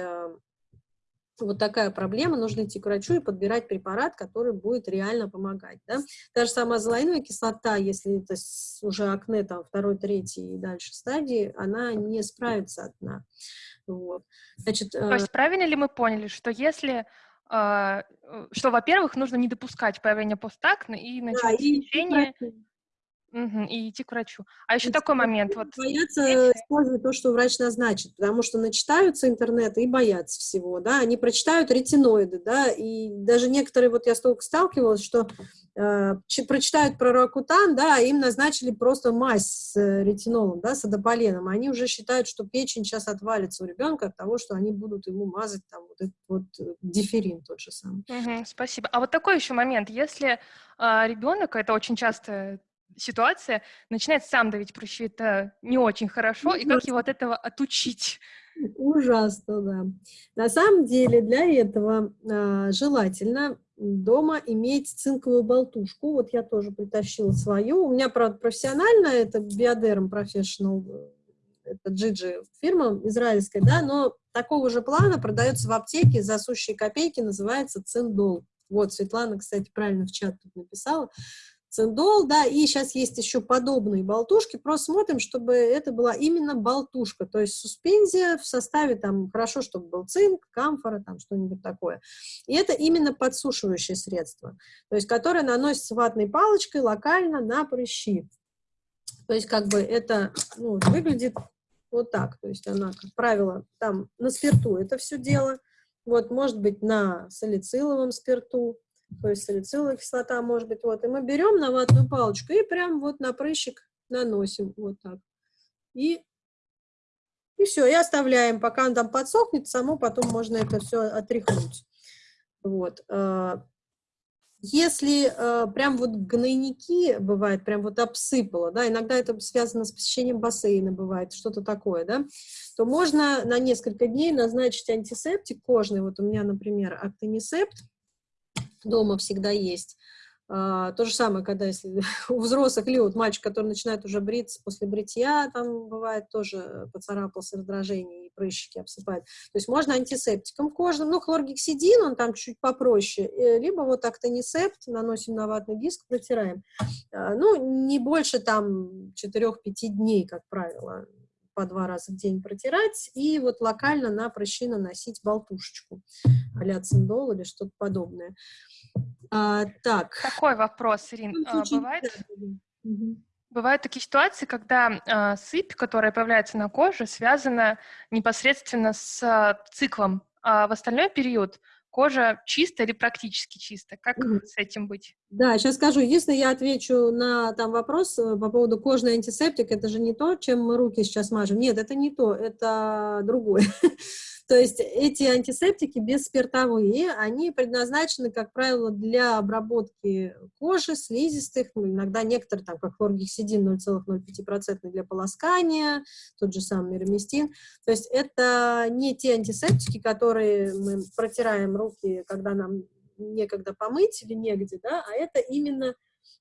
вот такая проблема, нужно идти к врачу и подбирать препарат, который будет реально помогать. Да? Та же самая золоиновая кислота, если это уже акне там, второй, третий и дальше стадии, она не справится одна. Вот. Значит, То есть правильно ли мы поняли, что если а, э, что, во-первых, нужно не допускать появления постакне и начать да, лечение... Угу, и идти к врачу. А еще и такой момент. Вот, боятся использовать то, что врач назначит, потому что начитаются интернета и боятся всего, да, они прочитают ретиноиды, да, и даже некоторые, вот я столько сталкивалась, что э, прочитают про ракутан, да, а им назначили просто мазь с э, ретинолом, да, с адополеном, они уже считают, что печень сейчас отвалится у ребенка от того, что они будут ему мазать там вот этот вот э, диферин тот же самый. Угу, спасибо. А вот такой еще момент, если э, ребенок, это очень часто ситуация, начинает сам давить прыщи, это не очень хорошо, и как его от этого отучить? Ужасно, да. На самом деле для этого э, желательно дома иметь цинковую болтушку. Вот я тоже притащила свою. У меня, правда, профессионально, это Bioderm Professional, это Джиджи фирма израильская, да, но такого же плана продается в аптеке за сущие копейки, называется циндол. Вот, Светлана, кстати, правильно в чат тут написала циндол, да, и сейчас есть еще подобные болтушки, просто смотрим, чтобы это была именно болтушка, то есть суспензия в составе, там, хорошо, чтобы был цинк, камфора, там, что-нибудь такое. И это именно подсушивающее средство, то есть которое наносится ватной палочкой локально на прыщи. То есть как бы это ну, выглядит вот так, то есть она, как правило, там на спирту это все дело, вот, может быть, на салициловом спирту, то есть салициловая кислота может быть, вот, и мы берем на ватную палочку и прям вот на прыщик наносим, вот так. И, и все, и оставляем, пока он там подсохнет, само потом можно это все отряхнуть. Вот. А, если э, прям вот гнойники бывает, прям вот обсыпало, да, иногда это связано с посещением бассейна, бывает что-то такое, да, то можно на несколько дней назначить антисептик кожный. Вот у меня, например, актонисепт, дома всегда есть. А, то же самое, когда если у взрослых или вот мальчик, который начинает уже бриться после бритья, там бывает тоже поцарапался раздражение и прыщики обсыпает. То есть можно антисептиком кожным, ну, хлоргексидин, он там чуть попроще, э, либо вот актонисепт наносим на ватный диск, протираем. А, ну, не больше там 4-5 дней, как правило, по два раза в день протирать и вот локально на прыщи наносить болтушечку а циндол или что-то подобное. А, так. Такой вопрос, Ирин. А, бывает, бывают такие ситуации, когда а, сыпь, которая появляется на коже, связана непосредственно с а, циклом, а в остальной период кожа чистая или практически чистая? Как mm. с этим быть? Да, сейчас скажу. Если я отвечу на там вопрос э, по поводу кожный антисептик, это же не то, чем мы руки сейчас мажем. Нет, это не то, это другое. То есть эти антисептики бесспиртовые, они предназначены, как правило, для обработки кожи, слизистых, ну, иногда некоторые, там, как хлоргексидин 0,05% для полоскания, тот же самый мироместин. То есть это не те антисептики, которые мы протираем руки, когда нам некогда помыть или негде, да, а это именно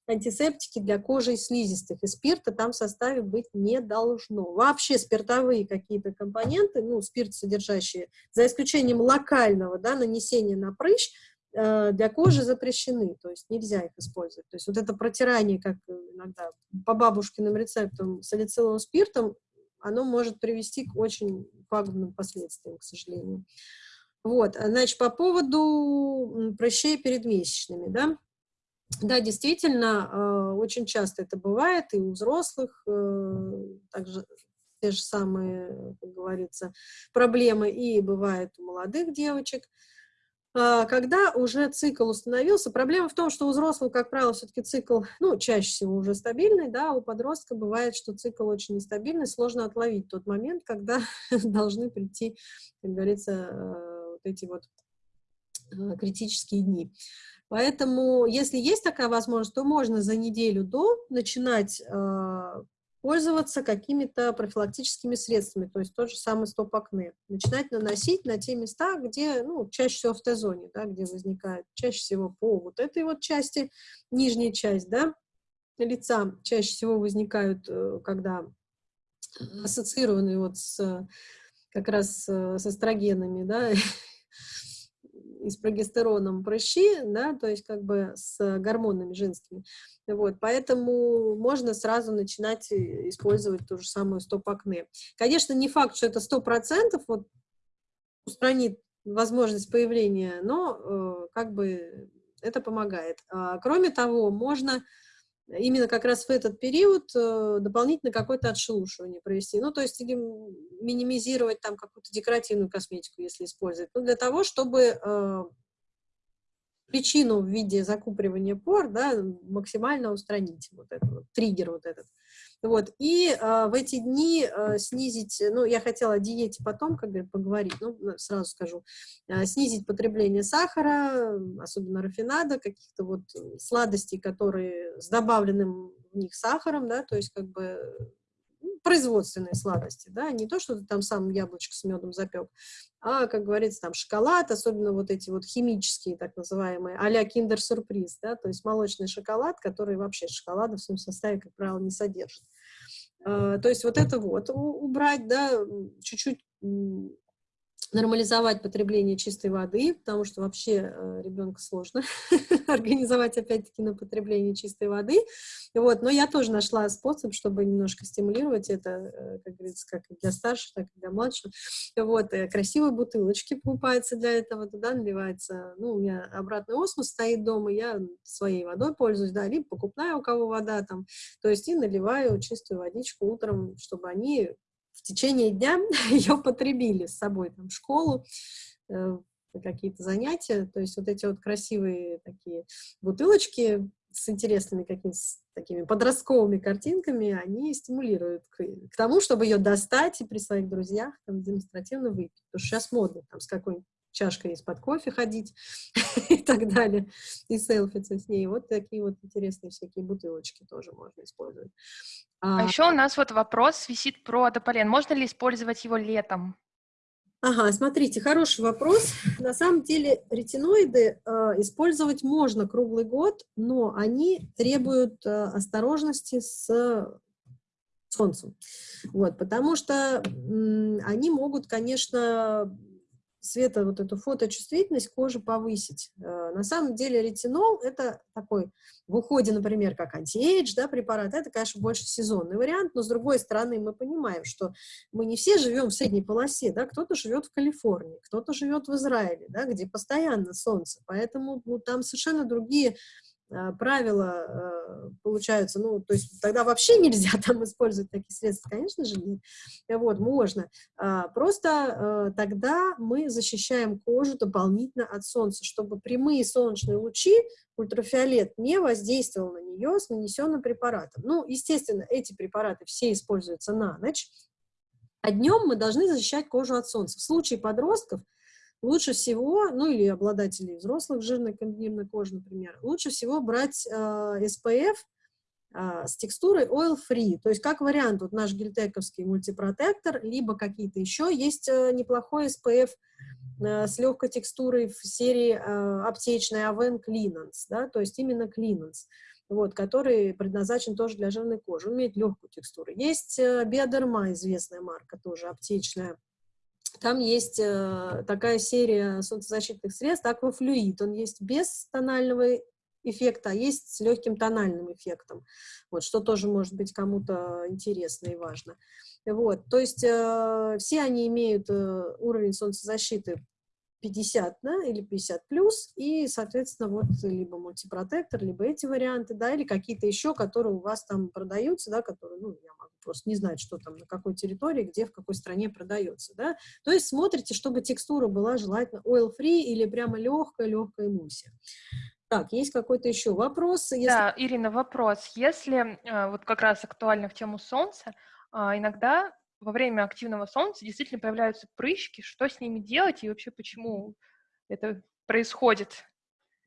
антисептики для кожи и слизистых, и спирта там в составе быть не должно. Вообще спиртовые какие-то компоненты, ну, спирт содержащие, за исключением локального да, нанесения на прыщ, э, для кожи запрещены, то есть нельзя их использовать. То есть вот это протирание, как иногда по бабушкиным рецептам салициловым спиртом, оно может привести к очень пагубным последствиям, к сожалению. Вот, значит, по поводу прыщей перед месячными, да, да, действительно, э, очень часто это бывает и у взрослых, э, также те же самые, как говорится, проблемы, и бывает у молодых девочек. А, когда уже цикл установился, проблема в том, что у взрослого, как правило, все-таки цикл, ну, чаще всего уже стабильный, да, у подростка бывает, что цикл очень нестабильный, сложно отловить тот момент, когда должны прийти, как говорится, э, вот эти вот критические дни. Поэтому, если есть такая возможность, то можно за неделю до начинать э, пользоваться какими-то профилактическими средствами, то есть тот же самый стоп-акне. Начинать наносить на те места, где, ну, чаще всего в Т-зоне, да, где возникает, чаще всего по вот этой вот части, нижняя часть, да, лица. Чаще всего возникают, э, когда ассоциированы вот с как раз э, с эстрогенами, да, и с прогестероном прыщи, да, то есть как бы с гормонами женскими. Вот, поэтому можно сразу начинать э, использовать ту же самую стоп-акне. Конечно, не факт, что это 100% вот, устранит возможность появления, но э, как бы это помогает. А, кроме того, можно именно как раз в этот период э, дополнительно какое-то отшелушивание провести. Ну, то есть или минимизировать там какую-то декоративную косметику, если использовать. Ну, для того, чтобы э, причину в виде закупоривания пор, да, максимально устранить вот этот вот, триггер вот этот. Вот, и э, в эти дни э, снизить, ну, я хотела о диете потом, как бы, поговорить, ну, сразу скажу, э, снизить потребление сахара, особенно рафинада, каких-то вот сладостей, которые с добавленным в них сахаром, да, то есть, как бы, производственные сладости, да, не то, что ты там сам яблочко с медом запек, а, как говорится, там шоколад, особенно вот эти вот химические, так называемые, а-ля киндер-сюрприз, да, то есть молочный шоколад, который вообще шоколада в своем составе, как правило, не содержит. А, то есть вот это вот убрать, да, чуть-чуть нормализовать потребление чистой воды, потому что вообще э, ребенка сложно организовать, опять-таки, на потребление чистой воды. Вот, но я тоже нашла способ, чтобы немножко стимулировать это, э, как говорится, как для старших, так и для младших. Вот, э, красивые бутылочки покупаются для этого, туда наливается, ну, у меня обратный осмос стоит дома, я своей водой пользуюсь, да, либо покупная у кого вода там, то есть и наливаю чистую водичку утром, чтобы они в течение дня ее потребили с собой там, в школу, э, какие-то занятия. То есть вот эти вот красивые такие бутылочки с интересными какими-то такими подростковыми картинками, они стимулируют к, к тому, чтобы ее достать и при своих друзьях там, демонстративно выпить. Потому что сейчас модно там с какой-нибудь чашкой из-под кофе ходить и так далее, и селфиться с ней. Вот такие вот интересные всякие бутылочки тоже можно использовать. А, а еще у нас вот вопрос висит про адополен. Можно ли использовать его летом? Ага, смотрите, хороший вопрос. На самом деле ретиноиды э, использовать можно круглый год, но они требуют э, осторожности с солнцем. Вот, потому что они могут, конечно, света вот эту фоточувствительность кожи повысить. Э, на самом деле ретинол — это такой в уходе, например, как антиэйдж, да, препарат, это, конечно, больше сезонный вариант, но с другой стороны мы понимаем, что мы не все живем в средней полосе, да, кто-то живет в Калифорнии, кто-то живет в Израиле, да, где постоянно солнце, поэтому ну, там совершенно другие правила э, получаются, ну, то есть тогда вообще нельзя там использовать такие средства, конечно же, нет. Вот, можно. А, просто э, тогда мы защищаем кожу дополнительно от солнца, чтобы прямые солнечные лучи, ультрафиолет, не воздействовал на нее с нанесенным препаратом. Ну, естественно, эти препараты все используются на ночь, а днем мы должны защищать кожу от солнца. В случае подростков – лучше всего, ну или обладателей взрослых жирной комбинированной кожи, например, лучше всего брать э, SPF э, с текстурой Oil Free, то есть как вариант, вот наш гельтековский мультипротектор, либо какие-то еще, есть э, неплохой SPF э, с легкой текстурой в серии э, аптечной Aven Cleanance, да, то есть именно Cleanance, вот, который предназначен тоже для жирной кожи, он имеет легкую текстуру. Есть э, Биодерма, известная марка, тоже аптечная, там есть э, такая серия солнцезащитных средств, аквафлюид, он есть без тонального эффекта, а есть с легким тональным эффектом, вот, что тоже может быть кому-то интересно и важно. Вот, то есть э, все они имеют э, уровень солнцезащиты 50 да, или 50 плюс, и, соответственно, вот либо мультипротектор, либо эти варианты, да, или какие-то еще, которые у вас там продаются, да, которые, ну, я могу просто не знать, что там, на какой территории, где, в какой стране продается, да. То есть смотрите, чтобы текстура была желательно oil-free или прямо легкая-легкая эмульсия. Так, есть какой-то еще вопрос? Если... Да, Ирина, вопрос. Если э, вот как раз актуально в тему солнца, а, иногда во время активного солнца действительно появляются прыщики, что с ними делать и вообще почему это происходит?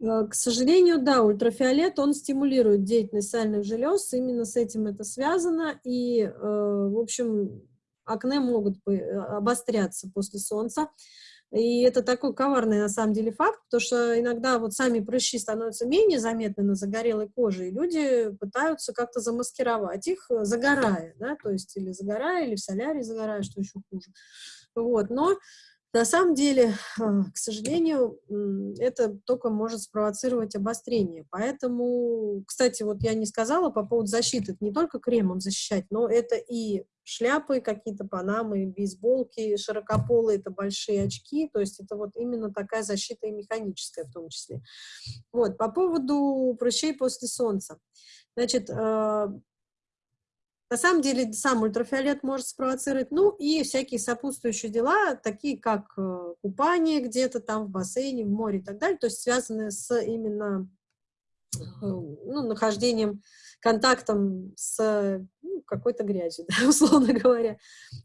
Э, к сожалению, да, ультрафиолет, он стимулирует деятельность сальных желез, именно с этим это связано, и, э, в общем, акне могут обостряться после солнца. И это такой коварный, на самом деле, факт, потому что иногда вот сами прыщи становятся менее заметны на загорелой коже, и люди пытаются как-то замаскировать их, э, загорая, да, то есть или загорая, или в солярии загорая, что еще хуже. Вот, но на самом деле, а, к сожалению, это только может спровоцировать обострение. Поэтому, кстати, вот я не сказала по поводу защиты, это не только кремом защищать, но это и шляпы, какие-то панамы, бейсболки, широкополые, это большие очки, то есть это вот именно такая защита и механическая в том числе. Вот, по поводу прыщей после солнца. Значит, э, на самом деле сам ультрафиолет может спровоцировать, ну и всякие сопутствующие дела, такие как э, купание где-то там в бассейне, в море и так далее, то есть связанные с именно э, ну, нахождением, контактом с ну, какой-то грязью, да, условно говоря.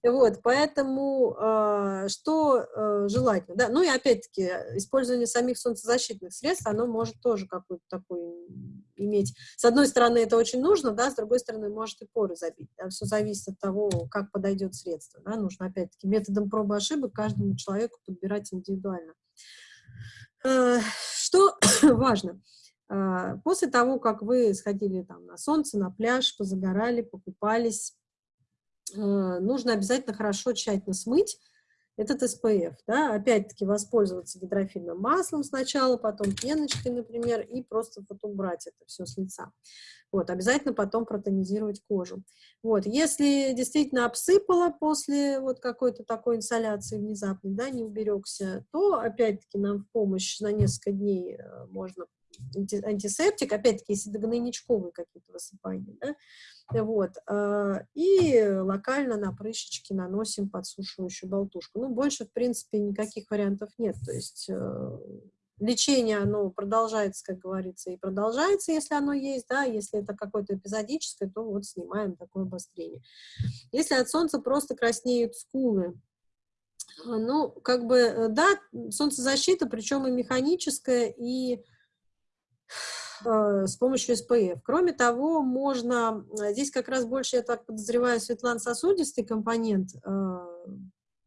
Вот, поэтому э, что э, желательно, да, ну и опять-таки использование самих солнцезащитных средств, оно может тоже какой-то такой иметь. С одной стороны, это очень нужно, да, с другой стороны, может и поры забить. Да, все зависит от того, как подойдет средство. Да, нужно, опять-таки, методом пробы ошибок каждому человеку подбирать индивидуально. Э, что важно? Э, после того, как вы сходили там на солнце, на пляж, позагорали, покупались, э, нужно обязательно хорошо, тщательно смыть этот SPF, да, опять-таки воспользоваться гидрофильным маслом сначала, потом пеночкой, например, и просто вот убрать это все с лица. Вот, обязательно потом протонизировать кожу. Вот, если действительно обсыпало после вот какой-то такой инсоляции внезапной, да, не уберегся, то опять-таки нам в помощь на несколько дней э, можно антисептик, опять-таки, если гнойничковые какие-то высыпания, да, вот, а, и локально на прыщички наносим подсушивающую болтушку. Ну, больше, в принципе, никаких вариантов нет, то есть э, лечение, оно продолжается, как говорится, и продолжается, если оно есть, да, если это какое-то эпизодическое, то вот снимаем такое обострение. Если от солнца просто краснеют скулы, ну, как бы, э, да, солнцезащита, причем и механическая, и с помощью СПФ. Кроме того, можно, э, здесь как раз больше, я так подозреваю, светлан-сосудистый компонент, э,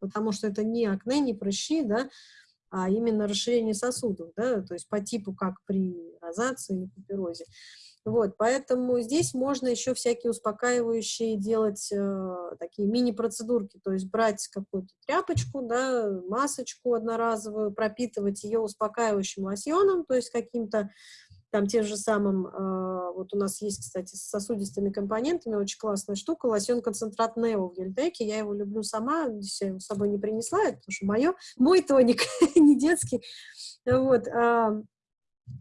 потому что это не акне, не прыщи, да, а именно расширение сосудов, да, то есть по типу, как при розации или папирозе. Вот, поэтому здесь можно еще всякие успокаивающие делать э, такие мини-процедурки, то есть брать какую-то тряпочку, да, масочку одноразовую, пропитывать ее успокаивающим лосьоном, то есть каким-то там тем же самым, э, вот у нас есть, кстати, с сосудистыми компонентами очень классная штука, лосьон-концентрат Нео в Ельтеке, я его люблю сама, я его с собой не принесла, это потому что мое, мой тоник, не детский, вот, а,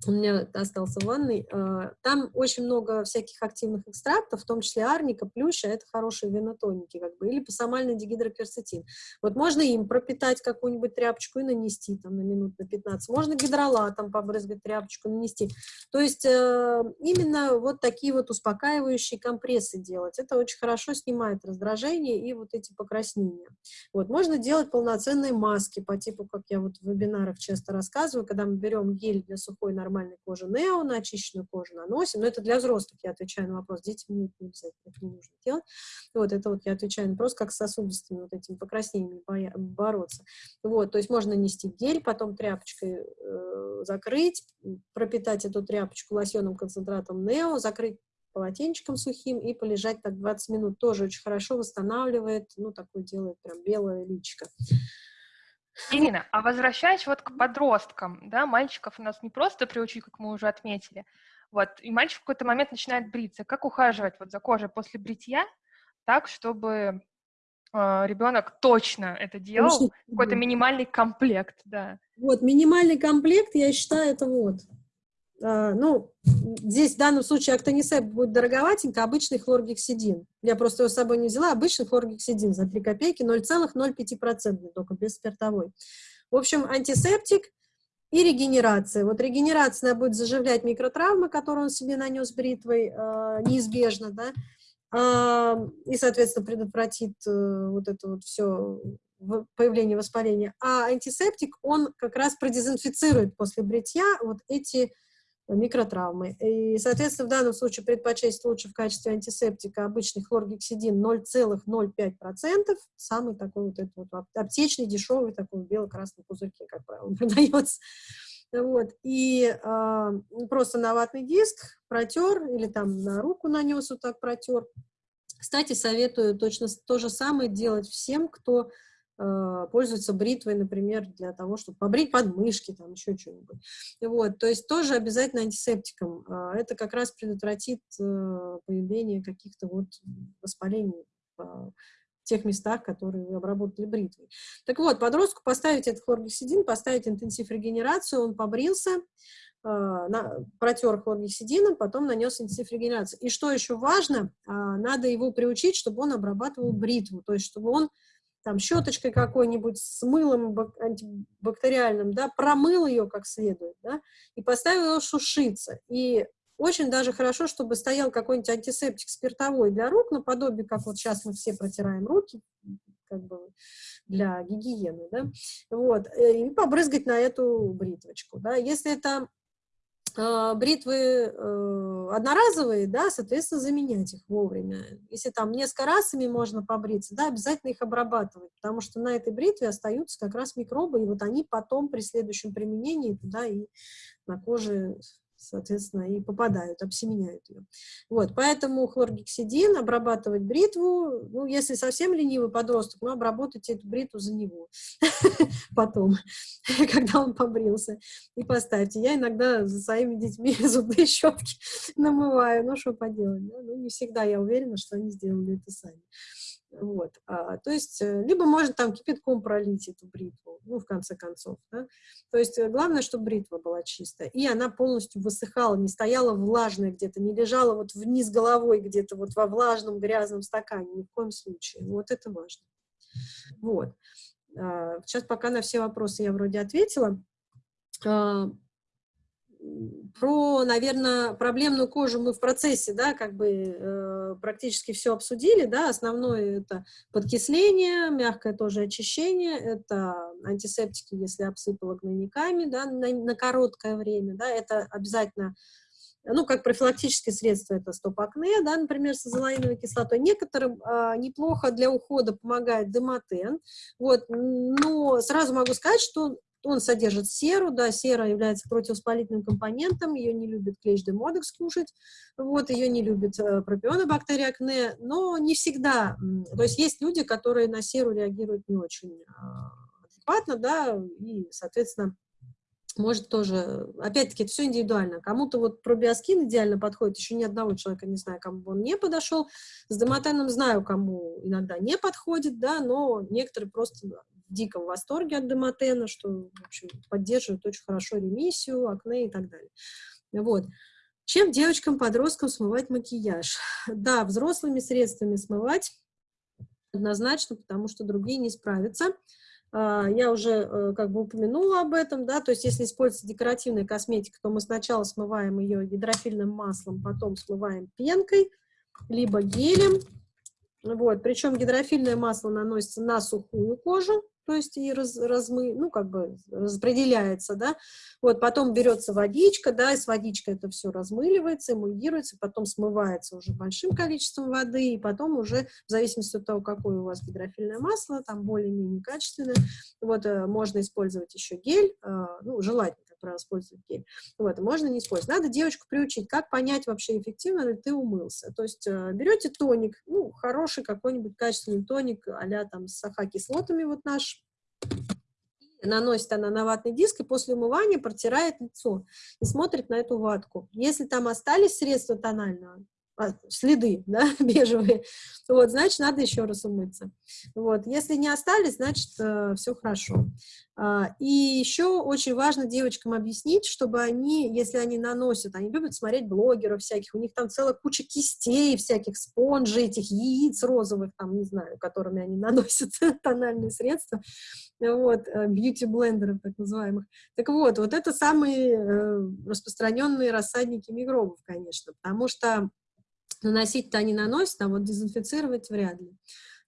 у меня остался в ванной, а, там очень много всяких активных экстрактов, в том числе арника, плюща, это хорошие венотоники, как бы, или пасамальный дигидрокверцетин. Вот можно им пропитать какую-нибудь тряпочку и нанести там на минут на 15, можно гидролатом побрызгать тряпочку, нанести. То есть э, именно вот такие вот успокаивающие компрессы делать, это очень хорошо снимает раздражение и вот эти покраснения. Вот, можно делать полноценные маски по типу, как я вот в вебинарах часто рассказываю, когда мы берем гель для сухой нормальной кожи нео, на очищенную кожу наносим, но это для взрослых, я отвечаю на вопрос, детям нет, не обязательно, это не нужно делать. Вот это вот я отвечаю на вопрос, как с сосудистыми вот этими покраснениями бороться. Вот, то есть можно нести гель, потом тряпочкой э, закрыть, пропитать эту тряпочку лосьонным концентратом нео, закрыть полотенчиком сухим и полежать так 20 минут. Тоже очень хорошо восстанавливает, ну, такое делает прям белое личико. Ирина, а возвращаясь вот к подросткам, да, мальчиков у нас не просто приучить, как мы уже отметили, вот, и мальчик в какой-то момент начинает бриться. Как ухаживать вот за кожей после бритья, так, чтобы э, а, ребенок точно это делал, какой-то минимальный комплект, да. Вот, минимальный комплект, я считаю, это вот. А, ну, здесь в данном случае актонисеп будет дороговатенько, обычный хлоргексидин. Я просто его с собой не взяла, обычный хлоргексидин за 3 копейки, 0,05%, только без спиртовой. В общем, антисептик и регенерация. Вот регенерация будет заживлять микротравмы, которые он себе нанес бритвой, э, неизбежно, да, э, и, соответственно, предотвратит э, вот это вот все появление воспаления. А антисептик, он как раз продезинфицирует после бритья вот эти микротравмы. И, соответственно, в данном случае предпочесть лучше в качестве антисептика обычный хлоргексидин 0,05%, самый такой вот этот вот аптечный, дешевый, такой в бело-красном пузырьке, как правило, продается. Вот. И э, просто на ватный диск протер или там на руку нанес вот так протер. Кстати, советую точно то же самое делать всем, кто пользуются бритвой, например, для того, чтобы побрить подмышки, там еще что-нибудь. Вот, то есть тоже обязательно антисептиком. А, это как раз предотвратит э, появление каких-то вот воспалений тех местах, которые вы обработали бритвой. Так вот, подростку поставить этот хлоргексидин, поставить интенсив регенерацию, он побрился, на, протер хлоргексидином, потом нанес интенсив регенерации. И что еще важно, надо его приучить, чтобы он обрабатывал бритву, то есть чтобы он там щеточкой какой-нибудь с мылом антибактериальным, да, промыл ее как следует, да, и поставил ее сушиться. И очень даже хорошо, чтобы стоял какой-нибудь антисептик спиртовой для рук, наподобие, как вот сейчас мы все протираем руки, как бы для гигиены, да, вот, э, и побрызгать на эту бритвочку, да. Если это бритвы э, одноразовые, да, соответственно, заменять их вовремя. Если там несколько раз ими можно побриться, да, обязательно их обрабатывать, потому что на этой бритве остаются как раз микробы, и вот они потом при следующем применении туда и на коже соответственно, и попадают, обсеменяют ее. Вот, поэтому хлоргексидин, обрабатывать бритву, ну, если совсем ленивый подросток, ну, обработайте эту бритву за него потом, когда он побрился, и поставьте. Я иногда за своими детьми зубные щетки намываю, ну, что поделать, да? ну, не всегда я уверена, что они сделали это сами. Вот. А, то есть, э, либо можно там кипятком пролить эту бритву, ну, в конце концов, да? То есть, э, главное, чтобы бритва была чистая, и она полностью высыхала, не стояла влажная где-то, не лежала вот вниз головой где-то вот во влажном грязном стакане, ни в коем случае. Вот это важно. Вот. А, сейчас пока на все вопросы я вроде ответила. А, про, наверное, проблемную кожу мы в процессе, да, как бы э, практически все обсудили, да, основное это подкисление, мягкое тоже очищение, это антисептики, если обсыпало гнойниками, да, на, на короткое время, да, это обязательно ну, как профилактические средства, это стоп-акне, да, например, с азолаиновой кислотой. Некоторым а, неплохо для ухода помогает демотен, вот, но сразу могу сказать, что он содержит серу, да, сера является противовоспалительным компонентом, ее не любит клещ де модекс кушать, вот, ее не любит э, пропионобактерия акне, но не всегда, то есть есть люди, которые на серу реагируют не очень э, адекватно, да, и, соответственно, может тоже, опять-таки, это все индивидуально. Кому-то вот пробиоскин идеально подходит, еще ни одного человека не знаю, кому он не подошел. С домотеном знаю, кому иногда не подходит, да, но некоторые просто в диком восторге от Демотена, что, в общем, поддерживает очень хорошо ремиссию, акне и так далее. Вот. Чем девочкам-подросткам смывать макияж? Да, взрослыми средствами смывать однозначно, потому что другие не справятся. А, я уже э, как бы упомянула об этом, да, то есть если используется декоративная косметика, то мы сначала смываем ее гидрофильным маслом, потом смываем пенкой, либо гелем, вот, причем гидрофильное масло наносится на сухую кожу, то есть и раз, размы, ну, как бы распределяется, да, вот, потом берется водичка, да, и с водичкой это все размыливается, эмульгируется, потом смывается уже большим количеством воды, и потом уже, в зависимости от того, какое у вас гидрофильное масло, там более-менее качественное, вот, э, можно использовать еще гель, э, ну, желательно, правило, использовать гель, вот, можно не использовать. Надо девочку приучить, как понять вообще, эффективно ли ты умылся, то есть э, берете тоник, ну, хороший какой-нибудь качественный тоник, а там с саха-кислотами, вот наш, наносит она на ватный диск и после умывания протирает лицо и смотрит на эту ватку. Если там остались средства тонального, следы, да, бежевые, вот, значит, надо еще раз умыться. Вот, если не остались, значит, э, все хорошо. А, и еще очень важно девочкам объяснить, чтобы они, если они наносят, они любят смотреть блогеров всяких, у них там целая куча кистей всяких, спонжей, этих яиц розовых, там, не знаю, которыми они наносят тональные средства, вот, бьюти-блендеров так называемых. Так вот, вот это самые э, распространенные рассадники микробов, конечно, потому что Наносить-то они наносят, а вот дезинфицировать вряд ли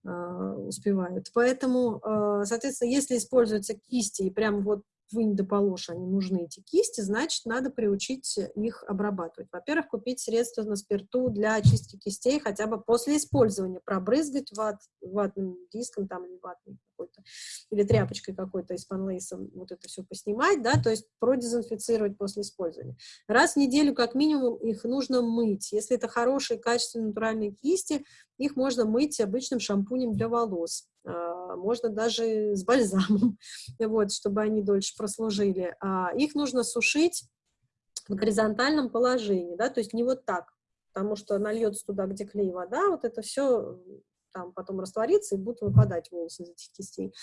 э, успевают. Поэтому, э, соответственно, если используются кисти и прям вот вынь да положь, они нужны, эти кисти, значит, надо приучить их обрабатывать. Во-первых, купить средства на спирту для очистки кистей хотя бы после использования, пробрызгать ват, ватным диском там или ватной какой-то, или тряпочкой какой-то из панлейсом вот это все поснимать, да, то есть продезинфицировать после использования. Раз в неделю как минимум их нужно мыть. Если это хорошие, качественные, натуральные кисти, их можно мыть обычным шампунем для волос. А, можно даже с бальзамом, вот, чтобы они дольше прослужили. А, их нужно сушить в горизонтальном положении, да, то есть не вот так, потому что нальется туда, где клей вода, вот это все там потом раствориться и будут выпадать волосы из этих кистей.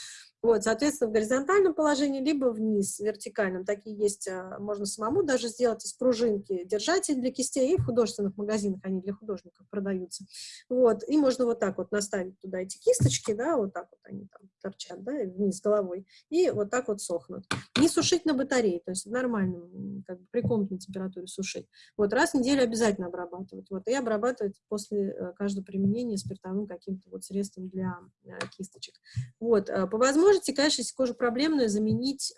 Вот, соответственно, в горизонтальном положении, либо вниз, вертикальном. Такие есть, а, можно самому даже сделать из пружинки держатель для кистей, и в художественных магазинах они для художников продаются. Вот, и можно вот так вот наставить туда эти кисточки, да, вот так вот они там торчат, да, вниз головой, и вот так вот сохнут. Не сушить на батарее, то есть в нормальном, как бы при комнатной температуре сушить. Вот раз в неделю обязательно обрабатывать. Вот, и обрабатывать после э, каждого применения спиртовым каким-то вот средством для э, кисточек. Вот, э, по возможности, конечно, если кожа проблемная, заменить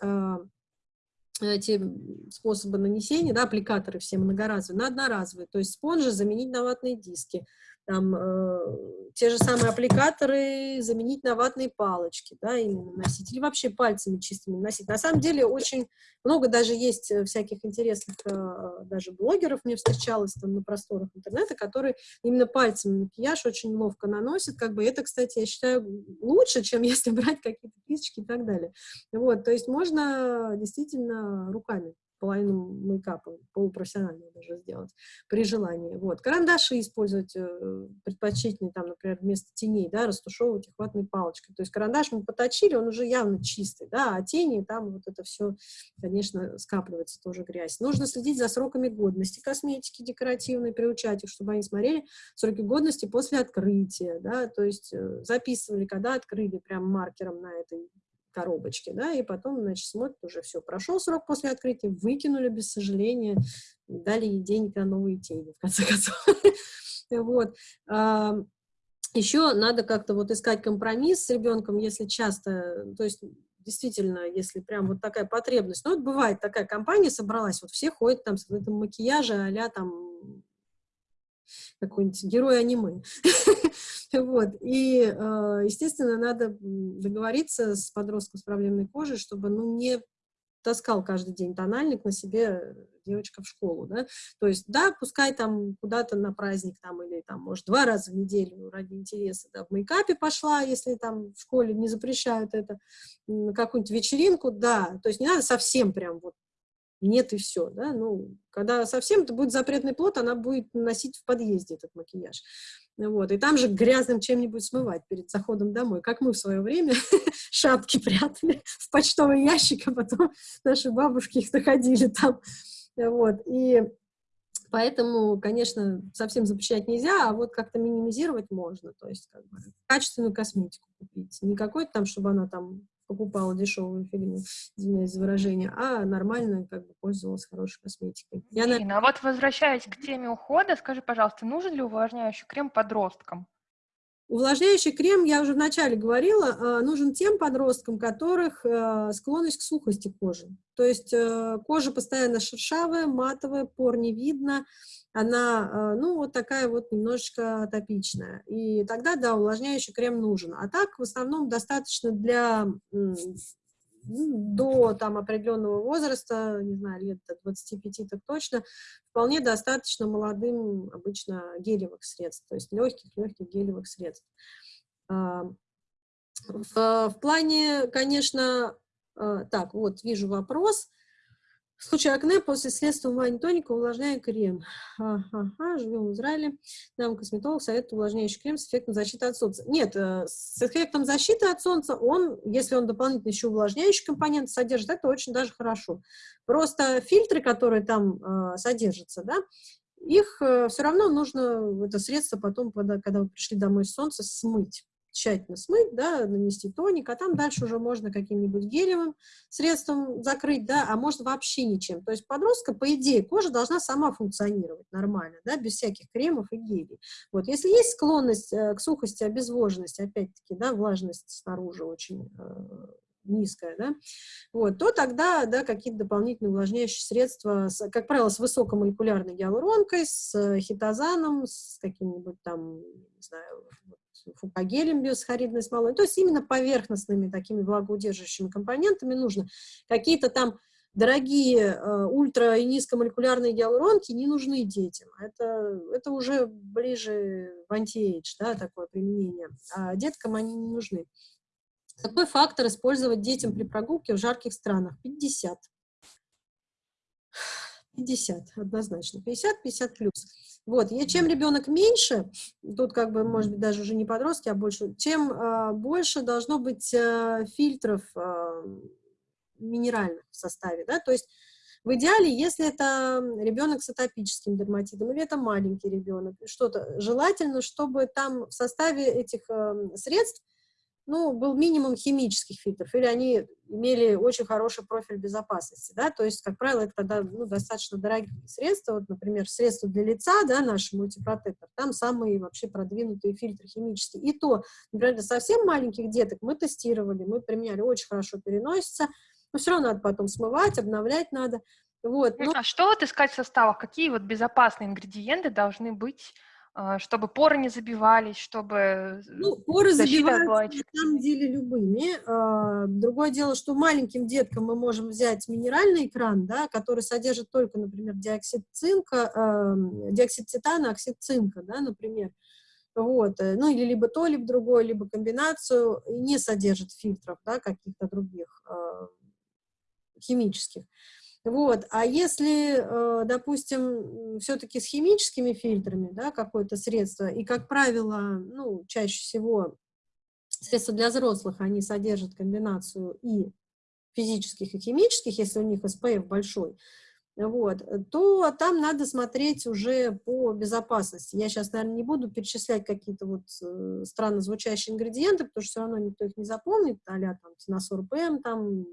эти способы нанесения, да, аппликаторы все многоразовые, на одноразовые, то есть спонжи заменить на ватные диски, там, э, те же самые аппликаторы заменить на ватные палочки, да, именно носить, или вообще пальцами чистыми носить. На самом деле очень много даже есть э, всяких интересных э, даже блогеров, мне встречалось там на просторах интернета, которые именно пальцами макияж очень ловко наносят, как бы это, кстати, я считаю лучше, чем если брать какие-то кисточки и так далее. Вот, то есть можно действительно руками половину мейкапа, полупрофессионально даже сделать, при желании. Вот. Карандаши использовать э, предпочтительнее, там, например, вместо теней, да, растушевывать их ватной палочкой. То есть карандаш мы поточили, он уже явно чистый, да, а тени, там вот это все, конечно, скапливается тоже грязь. Нужно следить за сроками годности косметики декоративной, приучать их, чтобы они смотрели сроки годности после открытия, да, то есть э, записывали, когда открыли прям маркером на этой коробочки, да, и потом, значит, смотрят, уже все, прошел срок после открытия, выкинули без сожаления, дали ей денег на новые тени, в конце концов. Вот. Еще надо как-то вот искать компромисс с ребенком, если часто, то есть действительно, если прям вот такая потребность. Ну, вот бывает, такая компания собралась, вот все ходят там с этом макияже а там какой-нибудь герой аниме. Вот. И, э, естественно, надо договориться с подростком с проблемной кожей, чтобы ну, не таскал каждый день тональник на себе девочка в школу, да, то есть, да, пускай там куда-то на праздник там или там, может, два раза в неделю ради интереса, да, в мейкапе пошла, если там в школе не запрещают это, какую-нибудь вечеринку, да, то есть не надо совсем прям вот нет и все, да, ну, когда совсем это будет запретный плод, она будет носить в подъезде этот макияж, вот, и там же грязным чем-нибудь смывать перед заходом домой, как мы в свое время шапки прятали в почтовый ящик, а потом наши бабушки их находили там, вот, и поэтому, конечно, совсем запрещать нельзя, а вот как-то минимизировать можно, то есть, как бы, качественную косметику купить, не какой-то там, чтобы она там покупала дешевую фигню, извиняюсь за выражение, а нормально как бы пользовалась хорошей косметикой. Я Ирина, на... а вот возвращаясь к теме ухода, скажи, пожалуйста, нужен ли увлажняющий крем подросткам? Увлажняющий крем, я уже вначале говорила, а, нужен тем подросткам, которых а, склонность к сухости кожи. То есть э, кожа постоянно шершавая, матовая, пор не видно, она, э, ну, вот такая вот немножечко атопичная. И тогда, да, увлажняющий крем нужен. А так, в основном, достаточно для до там определенного возраста, не знаю, лет до 25 так точно, вполне достаточно молодым обычно гелевых средств, то есть легких-легких гелевых средств. А, в, в плане, конечно, а, так, вот, вижу вопрос. В случае акне после средства умывания тоника увлажняем крем. Ага, живем в Израиле. Нам косметолог советует увлажняющий крем с эффектом защиты от солнца. Нет, э, с эффектом защиты от солнца он, если он дополнительно еще увлажняющий компонент содержит, это очень даже хорошо. Просто фильтры, которые там э, содержатся, да, их э, все равно нужно, это средство потом, когда, когда вы пришли домой с солнца, смыть тщательно смыть, да, нанести тоник, а там дальше уже можно каким-нибудь гелевым средством закрыть, да, а можно вообще ничем. То есть подростка, по идее, кожа должна сама функционировать нормально, да, без всяких кремов и гелей. Вот, если есть склонность э, к сухости, обезвоженности, опять-таки, да, влажность снаружи очень э, низкая, да, вот, то тогда, да, какие-то дополнительные увлажняющие средства, с, как правило, с высокомолекулярной гиалуронкой, с хитозаном, с каким-нибудь там, не знаю, фукагелем биосахаридной смолой, то есть именно поверхностными такими влагоудерживающими компонентами нужно. Какие-то там дорогие э, ультра- и низкомолекулярные гиалуронки не нужны детям. Это, это уже ближе в антиэйдж, да, такое применение. А деткам они не нужны. Какой фактор использовать детям при прогулке в жарких странах? 50. 50, однозначно. 50, 50 плюс. Вот, и чем ребенок меньше, тут как бы, может быть, даже уже не подростки, а больше, чем э, больше должно быть э, фильтров э, минеральных в составе, да, то есть в идеале, если это ребенок с атопическим дерматитом или это маленький ребенок, что-то, желательно, чтобы там в составе этих э, средств ну, был минимум химических фильтров, или они имели очень хороший профиль безопасности, да, то есть, как правило, это тогда, ну, достаточно дорогие средства, вот, например, средства для лица, да, наш мультипротектор, там самые вообще продвинутые фильтры химические, и то, например, для совсем маленьких деток мы тестировали, мы применяли, очень хорошо переносится, но все равно надо потом смывать, обновлять надо, вот. Ну, а что вот искать в составах, какие вот безопасные ингредиенты должны быть чтобы поры не забивались, чтобы ну, поры забиваются на самом деле любыми. А, другое дело, что маленьким деткам мы можем взять минеральный экран, да, который содержит только, например, диоксид цинка, э, диоксид титана, оксид цинка, да, например. Вот, э, ну или либо то, либо другое, либо комбинацию, не содержит фильтров, да, каких-то других э, химических. Вот. А если, э, допустим, все-таки с химическими фильтрами, да, какое-то средство, и, как правило, ну, чаще всего средства для взрослых, они содержат комбинацию и физических, и химических, если у них SPF большой, вот, то там надо смотреть уже по безопасности. Я сейчас, наверное, не буду перечислять какие-то вот э, странно звучащие ингредиенты, потому что все равно никто их не запомнит, а-ля там тиносор ПМ, там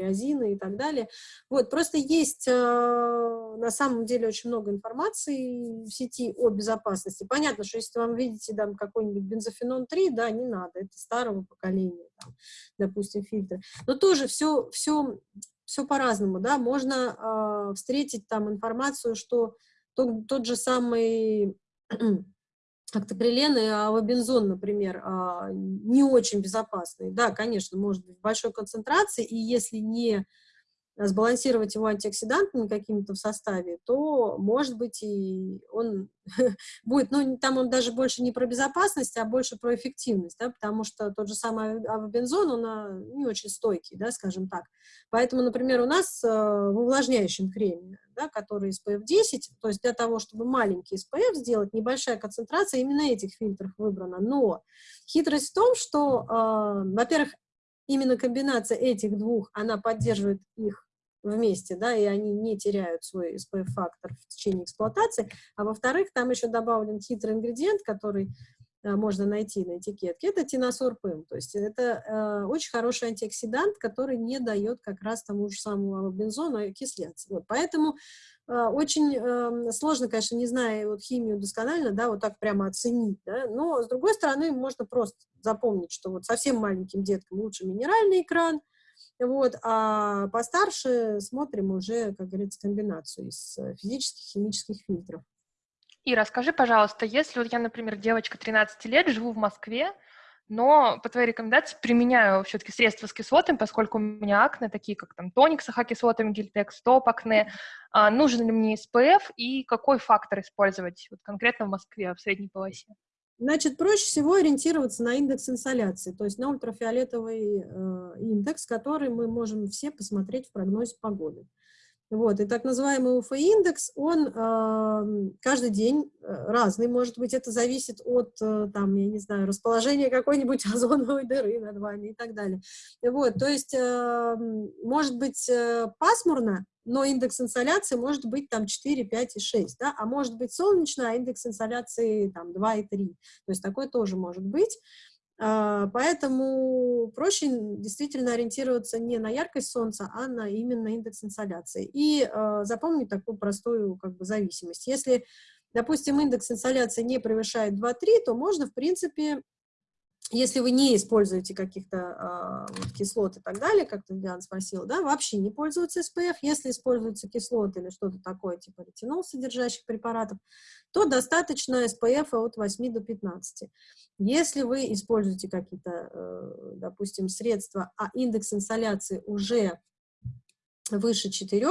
триазины и так далее. Вот, просто есть э, на самом деле очень много информации в сети о безопасности. Понятно, что если вам видите там какой-нибудь бензофенон 3, да, не надо, это старого поколения, там, допустим, фильтры. Но тоже все, все, все по-разному, да, можно э, встретить там информацию, что тот, тот же самый октоприлен и авобензон, например, а, не очень безопасный. Да, конечно, может быть в большой концентрации, и если не сбалансировать его антиоксидантами какими-то в составе, то, может быть, и он будет, ну, там он даже больше не про безопасность, а больше про эффективность, да, потому что тот же самый авобензон, он а, не очень стойкий, да, скажем так. Поэтому, например, у нас э, в увлажняющем креме, да, который SPF 10, то есть для того, чтобы маленький SPF сделать, небольшая концентрация именно этих фильтров выбрана. Но хитрость в том, что, э, во-первых, именно комбинация этих двух, она поддерживает их вместе, да, и они не теряют свой SPF-фактор в течение эксплуатации, а во-вторых, там еще добавлен хитрый ингредиент, который можно найти на этикетке, это тиносор ПМ, то есть это э, очень хороший антиоксидант, который не дает как раз тому же самому бензону окисляться. Вот, поэтому э, очень э, сложно, конечно, не зная вот химию досконально, да, вот так прямо оценить, да, но с другой стороны можно просто запомнить, что вот совсем маленьким деткам лучше минеральный экран, вот, а постарше смотрим уже, как говорится, комбинацию из э, физических, химических фильтров. И расскажи, пожалуйста, если вот я, например, девочка 13 лет, живу в Москве, но по твоей рекомендации применяю все-таки средства с кислотами, поскольку у меня акне, такие как там тоник с ахокислотами, гельтекс, топ акне, а, нужен ли мне SPF и какой фактор использовать вот конкретно в Москве, в средней полосе? Значит, проще всего ориентироваться на индекс инсоляции, то есть на ультрафиолетовый э, индекс, который мы можем все посмотреть в прогнозе погоды. Вот, и так называемый УФ-индекс, он э, каждый день э, разный, может быть, это зависит от, э, там, я не знаю, расположения какой-нибудь озоновой дыры над вами и так далее. Вот, то есть, э, может быть э, пасмурно, но индекс инсоляции может быть там 4, 5 и 6, да, а может быть солнечно, а индекс инсоляции там 2 и 3, то есть такое тоже может быть. А, поэтому проще действительно ориентироваться не на яркость солнца, а на именно индекс инсоляции. И а, запомнить такую простую как бы, зависимость. Если, допустим, индекс инсоляции не превышает 2-3, то можно, в принципе, если вы не используете каких-то э, кислот и так далее, как Диана спросила, да, вообще не пользуются SPF, если используются кислоты или что-то такое, типа ретинол содержащих препаратов, то достаточно SPF от 8 до 15. Если вы используете какие-то, э, допустим, средства, а индекс инсоляции уже выше 4,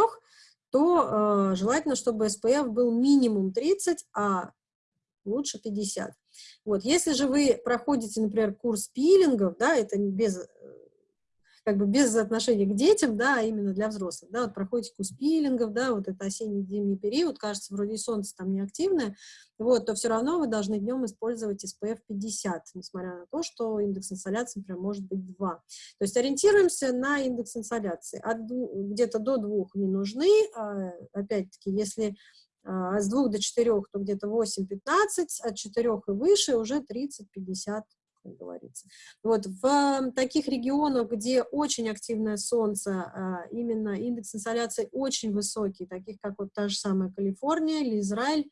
то э, желательно, чтобы SPF был минимум 30, а лучше 50. Вот. Если же вы проходите, например, курс пилингов, да, это без, как бы без отношения к детям, да, а именно для взрослых, да, вот проходите курс пилингов, да, вот это осенний-зимний период, кажется, вроде солнце там не активное, вот, то все равно вы должны днем использовать SPF 50, несмотря на то, что индекс инсоляции прям может быть 2. То есть ориентируемся на индекс инсоляции. Где-то до 2 не нужны, а, опять-таки, если с 2 до 4, то где-то 8-15, от 4 и выше уже 30-50 как говорится. Вот в таких регионах, где очень активное солнце, а, именно индекс инсоляции очень высокий, таких как вот та же самая Калифорния или Израиль,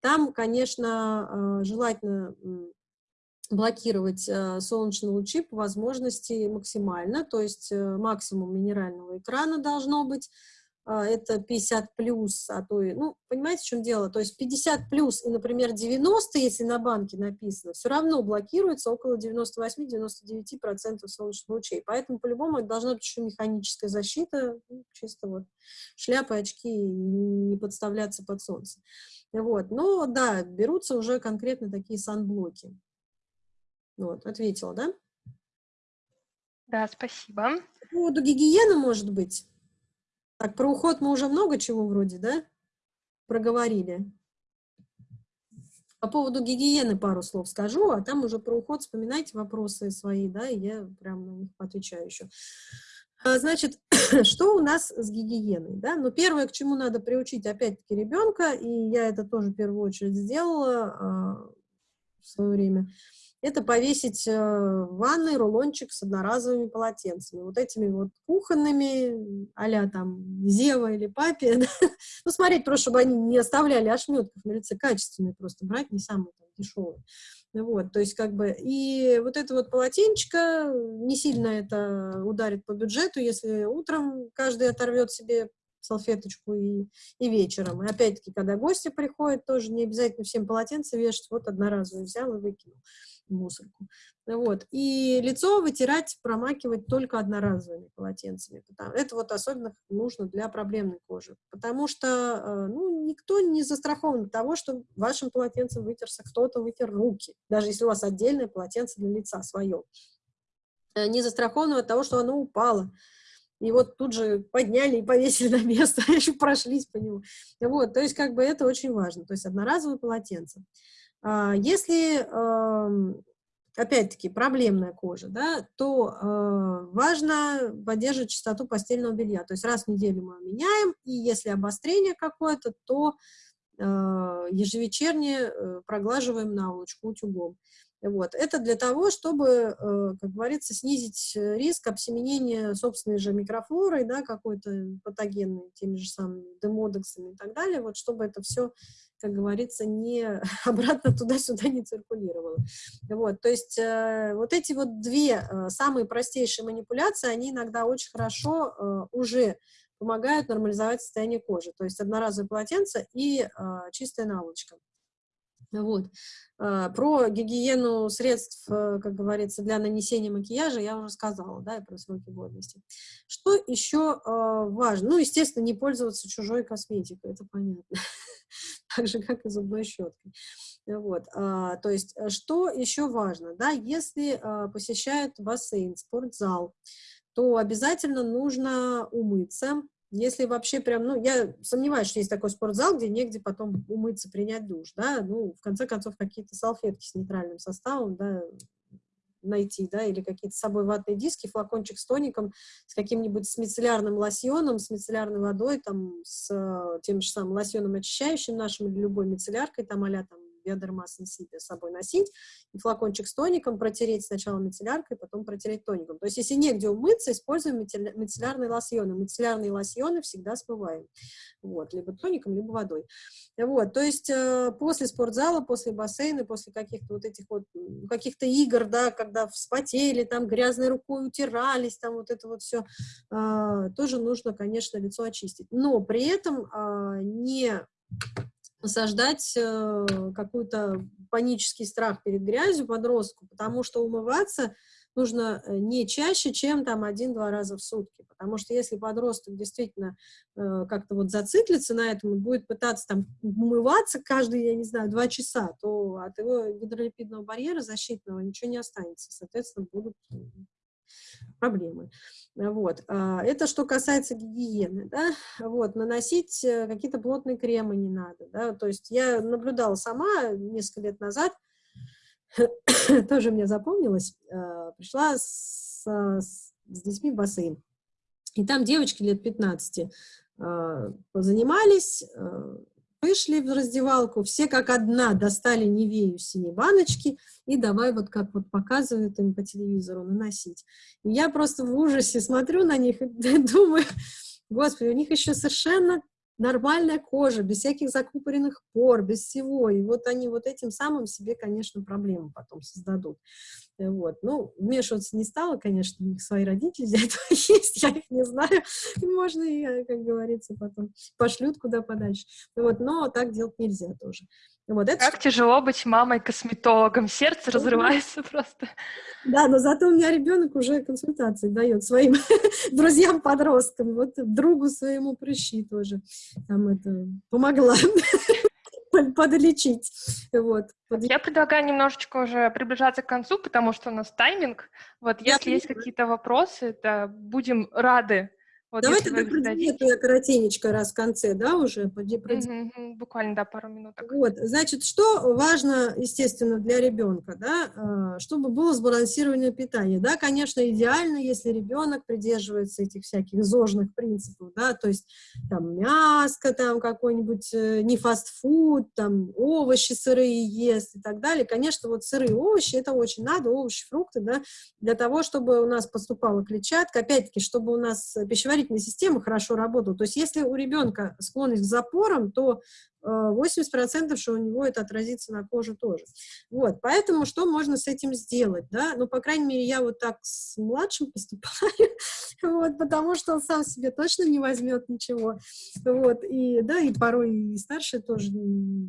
там, конечно, а, желательно блокировать а, солнечные лучи по возможности максимально, то есть э, максимум минерального экрана должно быть, а, это 50 плюс, а то и, ну, понимаете, в чем дело? То есть 50 плюс и, например, 90, если на банке написано, все равно блокируется около 98-99% солнечных лучей. Поэтому, по-любому, это должна быть еще механическая защита, ну, чисто вот шляпы, очки не подставляться под солнце. Вот. Но, да, берутся уже конкретно такие санблоки. Вот, ответила, да? Да, спасибо. По поводу гигиены, может быть? Так, про уход мы уже много чего вроде, да, проговорили. По поводу гигиены пару слов скажу, а там уже про уход вспоминайте вопросы свои, да, и я прям на них отвечаю еще. А, значит, что у нас с гигиеной, да? Ну, первое, к чему надо приучить, опять-таки, ребенка, и я это тоже в первую очередь сделала а, в свое время, это повесить э, в ванной рулончик с одноразовыми полотенцами, вот этими вот кухонными, а там Зева или Папе, да? ну, смотреть просто, чтобы они не оставляли ошметков на лице, качественные просто брать, не самые там, дешевые. Вот, то есть как бы, и вот это вот полотенчика, не сильно это ударит по бюджету, если утром каждый оторвет себе салфеточку и, и вечером. И опять-таки, когда гости приходят, тоже не обязательно всем полотенце вешать, вот одноразовый взял и выкинул мусорку. Вот. И лицо вытирать, промакивать только одноразовыми полотенцами. Это вот особенно нужно для проблемной кожи. Потому что э, ну, никто не застрахован от того, что вашим полотенцем вытерся кто-то, вытер руки. Даже если у вас отдельное полотенце для лица свое. Э, не застрахован от того, что оно упало. И вот тут же подняли и повесили на место, еще прошлись по нему. Вот, то есть как бы это очень важно. То есть одноразовое полотенце. А, если, опять-таки, проблемная кожа, да, то а, важно поддерживать чистоту постельного белья. То есть раз в неделю мы меняем, и если обострение какое-то, то а, ежевечерне э, проглаживаем наволочку утюгом. Вот. Это для того, чтобы, э, как говорится, снизить риск обсеменения собственной же микрофлорой, да, какой-то патогенной, теми же самыми демодексами и так далее, вот, чтобы это все как говорится, не обратно туда-сюда не циркулировало. Вот, то есть э, вот эти вот две э, самые простейшие манипуляции, они иногда очень хорошо э, уже помогают нормализовать состояние кожи. То есть одноразовое полотенце и э, чистая наволочка. Вот. А, про гигиену средств, э, как говорится, для нанесения макияжа я уже сказала, да, и про сроки годности. Что еще а, важно? Ну, естественно, не пользоваться чужой косметикой, это понятно. Так же, как и зубной щеткой. Вот. А, то есть, э, что еще важно? Да, если посещают бассейн, спортзал, то обязательно нужно умыться, если вообще прям, ну, я сомневаюсь, что есть такой спортзал, где негде потом умыться, принять душ, да, ну, в конце концов, какие-то салфетки с нейтральным составом, да, найти, да, или какие-то с собой ватные диски, флакончик с тоником, с каким-нибудь с лосьоном, с мицеллярной водой, там, с э, тем же самым лосьоном очищающим нашим или любой мицелляркой, там, а там, биодермас инсипи с собой носить, и флакончик с тоником протереть сначала мицелляркой, потом протереть тоником. То есть, если негде умыться, используем мицеллярные лосьоны. Мицеллярные лосьоны всегда смываем. Вот, либо тоником, либо водой. Вот, то есть, э, после спортзала, после бассейна, после каких-то вот этих вот, каких-то игр, да, когда вспотели, там, грязной рукой утирались, там, вот это вот все, э, тоже нужно, конечно, лицо очистить. Но при этом э, не насаждать э, какой-то панический страх перед грязью подростку, потому что умываться нужно э, не чаще, чем там один-два раза в сутки, потому что если подросток действительно э, как-то вот зациклится на этом и будет пытаться там умываться каждые, я не знаю, два часа, то от его гидролипидного барьера защитного ничего не останется, соответственно, будут проблемы. Вот. А, это что касается гигиены, да, вот, наносить э, какие-то плотные кремы не надо, да, то есть я наблюдала сама несколько лет назад, тоже мне запомнилось, а, пришла с, с, с детьми в бассейн, и там девочки лет 15 а, позанимались, вышли в раздевалку, все как одна достали Невею синие баночки и давай вот как вот показывают им по телевизору наносить. И я просто в ужасе смотрю на них и думаю, господи, у них еще совершенно нормальная кожа, без всяких закупоренных пор, без всего. И вот они вот этим самым себе, конечно, проблемы потом создадут. Вот. Ну, вмешиваться не стала, конечно, у них свои родители для этого есть, я их не знаю. Можно и, как говорится, потом пошлют куда подальше. Вот. Но так делать нельзя тоже. Вот это как тяжело быть мамой-косметологом, сердце разрывается просто. Да, но зато у меня ребенок уже консультации дает своим друзьям-подросткам, вот другу своему прыщи тоже там это помогла подлечить. Вот. Я предлагаю немножечко уже приближаться к концу, потому что у нас тайминг. Вот если есть какие-то вопросы, то будем рады вот Давай тогда про диету я коротенечко раз в конце, да, уже? Про... Угу, буквально, да, пару минут. Вот, значит, что важно, естественно, для ребенка, да, а, чтобы было сбалансированное питание. Да, конечно, идеально, если ребенок придерживается этих всяких зожных принципов, да, то есть там мяско, там какой-нибудь э, не фастфуд, там овощи сырые ест и так далее. Конечно, вот сырые овощи, это очень надо, овощи, фрукты, да, для того, чтобы у нас поступала клетчатка, опять-таки, чтобы у нас пищеварение пищеварительная система хорошо работала. То есть если у ребенка склонность к запорам, то 80% что у него это отразится на коже тоже. Вот, поэтому что можно с этим сделать, да? Ну, по крайней мере, я вот так с младшим поступаю, вот, потому что он сам себе точно не возьмет ничего, вот, и, да, и порой и старшая тоже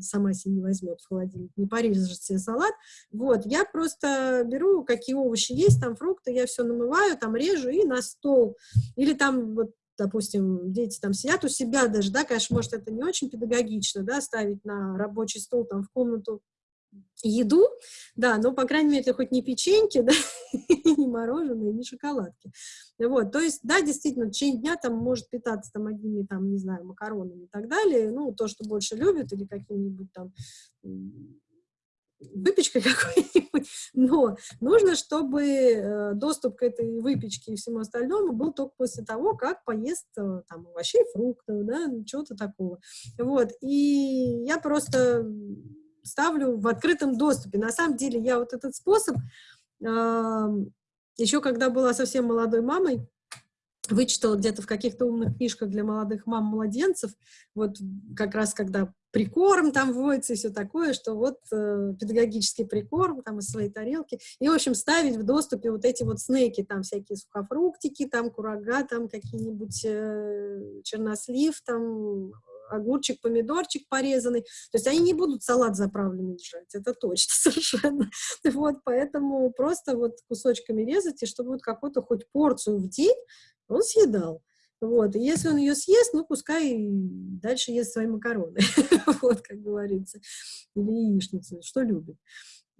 сама себе не возьмет в холодильник, не порежет себе салат, вот, я просто беру, какие овощи есть, там фрукты, я все намываю, там режу и на стол, или там вот допустим, дети там сидят у себя даже, да, конечно, может, это не очень педагогично, да, ставить на рабочий стол там в комнату еду, да, но, по крайней мере, это хоть не печеньки, да, не мороженое, не шоколадки. Вот, то есть, да, действительно, в течение дня там может питаться там одними, там, не знаю, макаронами и так далее, ну, то, что больше любит, или каким-нибудь там выпечкой какой-нибудь, но нужно, чтобы э, доступ к этой выпечке и всему остальному был только после того, как поест э, там овощей, фруктов, да, чего-то такого. Вот, и я просто ставлю в открытом доступе. На самом деле я вот этот способ, еще когда была совсем молодой мамой, вычитала где-то в каких-то умных книжках для молодых мам-младенцев, вот как раз когда прикорм там вводится и все такое, что вот э, педагогический прикорм там из своей тарелки, и, в общем, ставить в доступе вот эти вот снеки, там всякие сухофруктики, там курага, там какие-нибудь э, чернослив, там огурчик, помидорчик порезанный. То есть они не будут салат заправленный держать, это точно совершенно. Вот, поэтому просто вот кусочками резать, и чтобы вот какую-то хоть порцию в день он съедал. Вот, и если он ее съест, ну, пускай дальше ест свои макароны, вот, как говорится, или яичницу, что любит.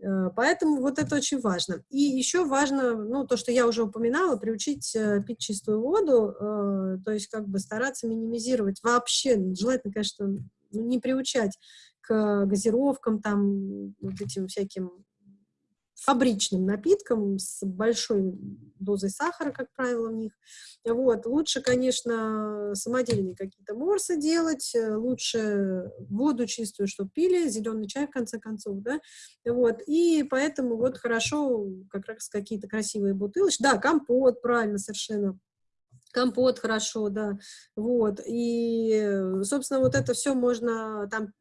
Э, поэтому вот это очень важно. И еще важно, ну, то, что я уже упоминала, приучить э, пить чистую воду, э, то есть как бы стараться минимизировать вообще, желательно, конечно, ну, не приучать к газировкам, там, вот этим всяким фабричным напиткам с большой дозой сахара, как правило, в них. Вот. Лучше, конечно, самодельные какие-то морсы делать, э, лучше воду чистую, чтобы пили, зеленый чай, в конце концов, да, вот. И поэтому вот хорошо как раз какие-то красивые бутылочки. Да, компот, правильно, совершенно компот хорошо, да, вот, и, собственно, вот это все можно там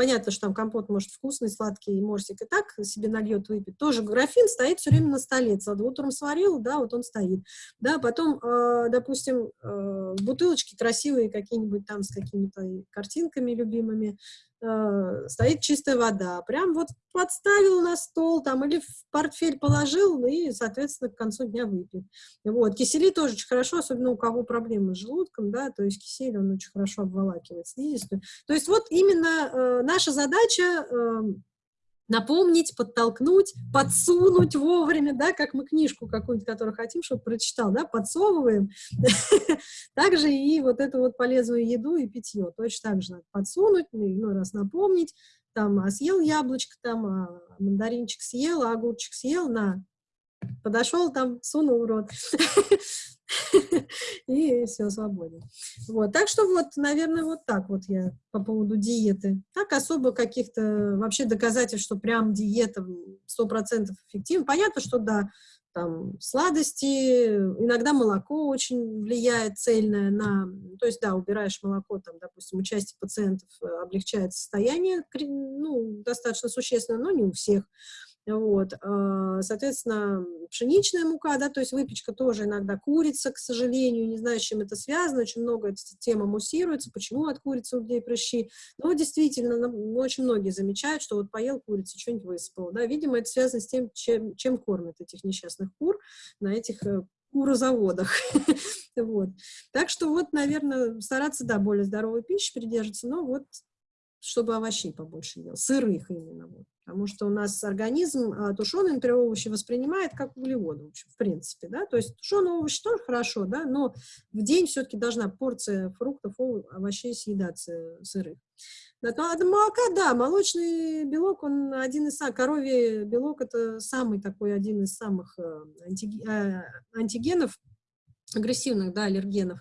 Понятно, что там компот может вкусный, сладкий, и морсик и так себе нальет, выпить. Тоже графин стоит все время на столе. Вот утром сварил, да, вот он стоит. Да, потом, э, допустим, э, бутылочки красивые какие-нибудь там с какими-то картинками любимыми, э, стоит чистая вода. Прям вот подставил на стол там или в портфель положил и, соответственно, к концу дня выпил. Вот. Кисели тоже очень хорошо, особенно у кого проблемы с желудком, да, то есть кисель, он очень хорошо обволакивает слизистую. То есть вот именно э, наша задача э, напомнить, подтолкнуть, подсунуть вовремя, да, как мы книжку какую-нибудь, которую хотим, чтобы прочитал, да, подсовываем. Также и вот эту вот полезную еду и питье точно так же надо подсунуть, ну, раз напомнить, там, а съел яблочко, там, а мандаринчик съел, а огурчик съел, на, подошел там, сунул рот. и все, свободен. Вот, так что вот, наверное, вот так вот я по поводу диеты. Так особо каких-то вообще доказательств, что прям диета 100% эффективна. Понятно, что да, там сладости, иногда молоко очень влияет цельное на, то есть, да, убираешь молоко, там, допустим, у части пациентов э, облегчает состояние, ну, достаточно существенно, но не у всех. Вот, а, соответственно, пшеничная мука, да, то есть выпечка тоже иногда курица, к сожалению, не знаю, с чем это связано, очень много эта тема муссируется, почему от курицы у людей прыщи, но действительно, очень многие замечают, что вот поел курицу, что-нибудь высыпал, да, видимо, это связано с тем, чем, чем кормят этих несчастных кур на этих э, курозаводах. вот. Так что вот, наверное, стараться, да, более здоровой пищи придерживаться, но вот чтобы овощей побольше ел, сырых именно. Вот. Потому что у нас организм а, тушеные, например, овощи воспринимает как углеводы, в, общем, в принципе, да, то есть тушеные овощи тоже хорошо, да, но в день все-таки должна порция фруктов, овощей съедаться сырых. Да, то от молока, да, молочный белок, он один из самых, коровий белок, это самый такой, один из самых э, э, антигенов, агрессивных, да, аллергенов.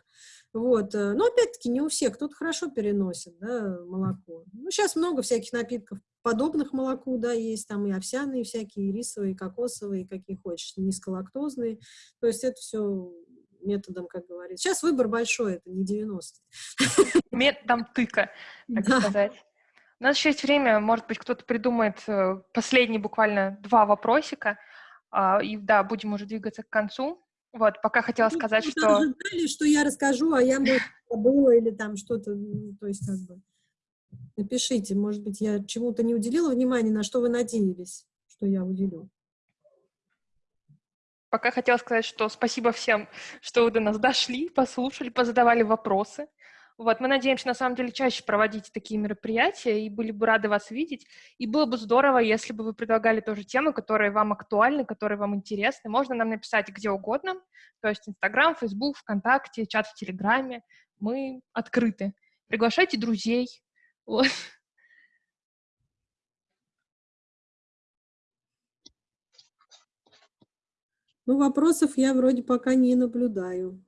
Вот. Э, но опять-таки не у всех, кто-то хорошо переносит да, молоко. Ну, сейчас много всяких напитков подобных молоку, да, есть там и овсяные всякие, и рисовые, и кокосовые, какие хочешь, низколактозные. То есть это все методом, как говорится. Сейчас выбор большой, это не 90 Методом тыка, так да. сказать. У нас еще есть время, может быть, кто-то придумает э, последние буквально два вопросика, а, и да, будем уже двигаться к концу. Вот, пока хотела ну, сказать, что... Ожидали, что я расскажу, а я, может, забыла или там что-то, ну, то есть как бы... Напишите, может быть, я чему-то не уделила внимания, на что вы надеялись, что я уделю. Пока хотела сказать, что спасибо всем, что вы до нас дошли, послушали, позадавали вопросы. Вот, мы надеемся, на самом деле, чаще проводить такие мероприятия, и были бы рады вас видеть. И было бы здорово, если бы вы предлагали тоже темы, которые вам актуальны, которые вам интересны. Можно нам написать где угодно, то есть Инстаграм, Фейсбук, ВКонтакте, чат в Телеграме. Мы открыты. Приглашайте друзей. Вот. Ну, вопросов я вроде пока не наблюдаю.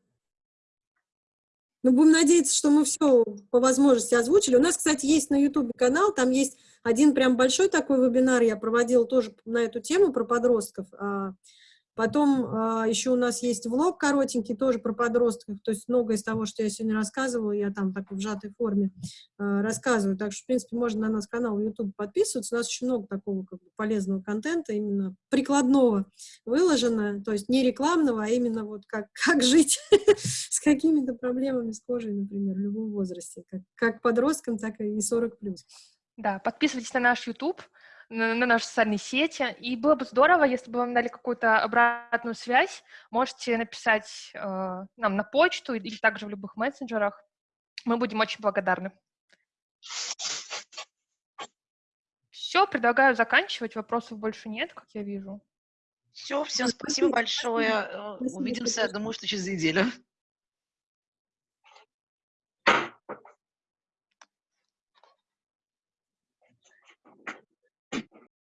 Ну, будем надеяться, что мы все по возможности озвучили. У нас, кстати, есть на YouTube канал, там есть один прям большой такой вебинар, я проводила тоже на эту тему про подростков. Потом а, еще у нас есть влог коротенький, тоже про подростков, то есть многое из того, что я сегодня рассказывала, я там так в сжатой форме а, рассказываю. Так что, в принципе, можно на наш канал YouTube подписываться. У нас очень много такого как бы, полезного контента, именно прикладного выложено, то есть не рекламного, а именно вот как, как жить с какими-то проблемами с кожей, например, в любом возрасте, как, как подросткам, так и 40+. Да, подписывайтесь на наш YouTube, на, на наши социальные сети. И было бы здорово, если бы вам дали какую-то обратную связь. Можете написать э, нам на почту или также в любых мессенджерах. Мы будем очень благодарны. Все, предлагаю заканчивать. Вопросов больше нет, как я вижу. Все, всем спасибо большое. Спасибо. Увидимся, думаю, что через неделю.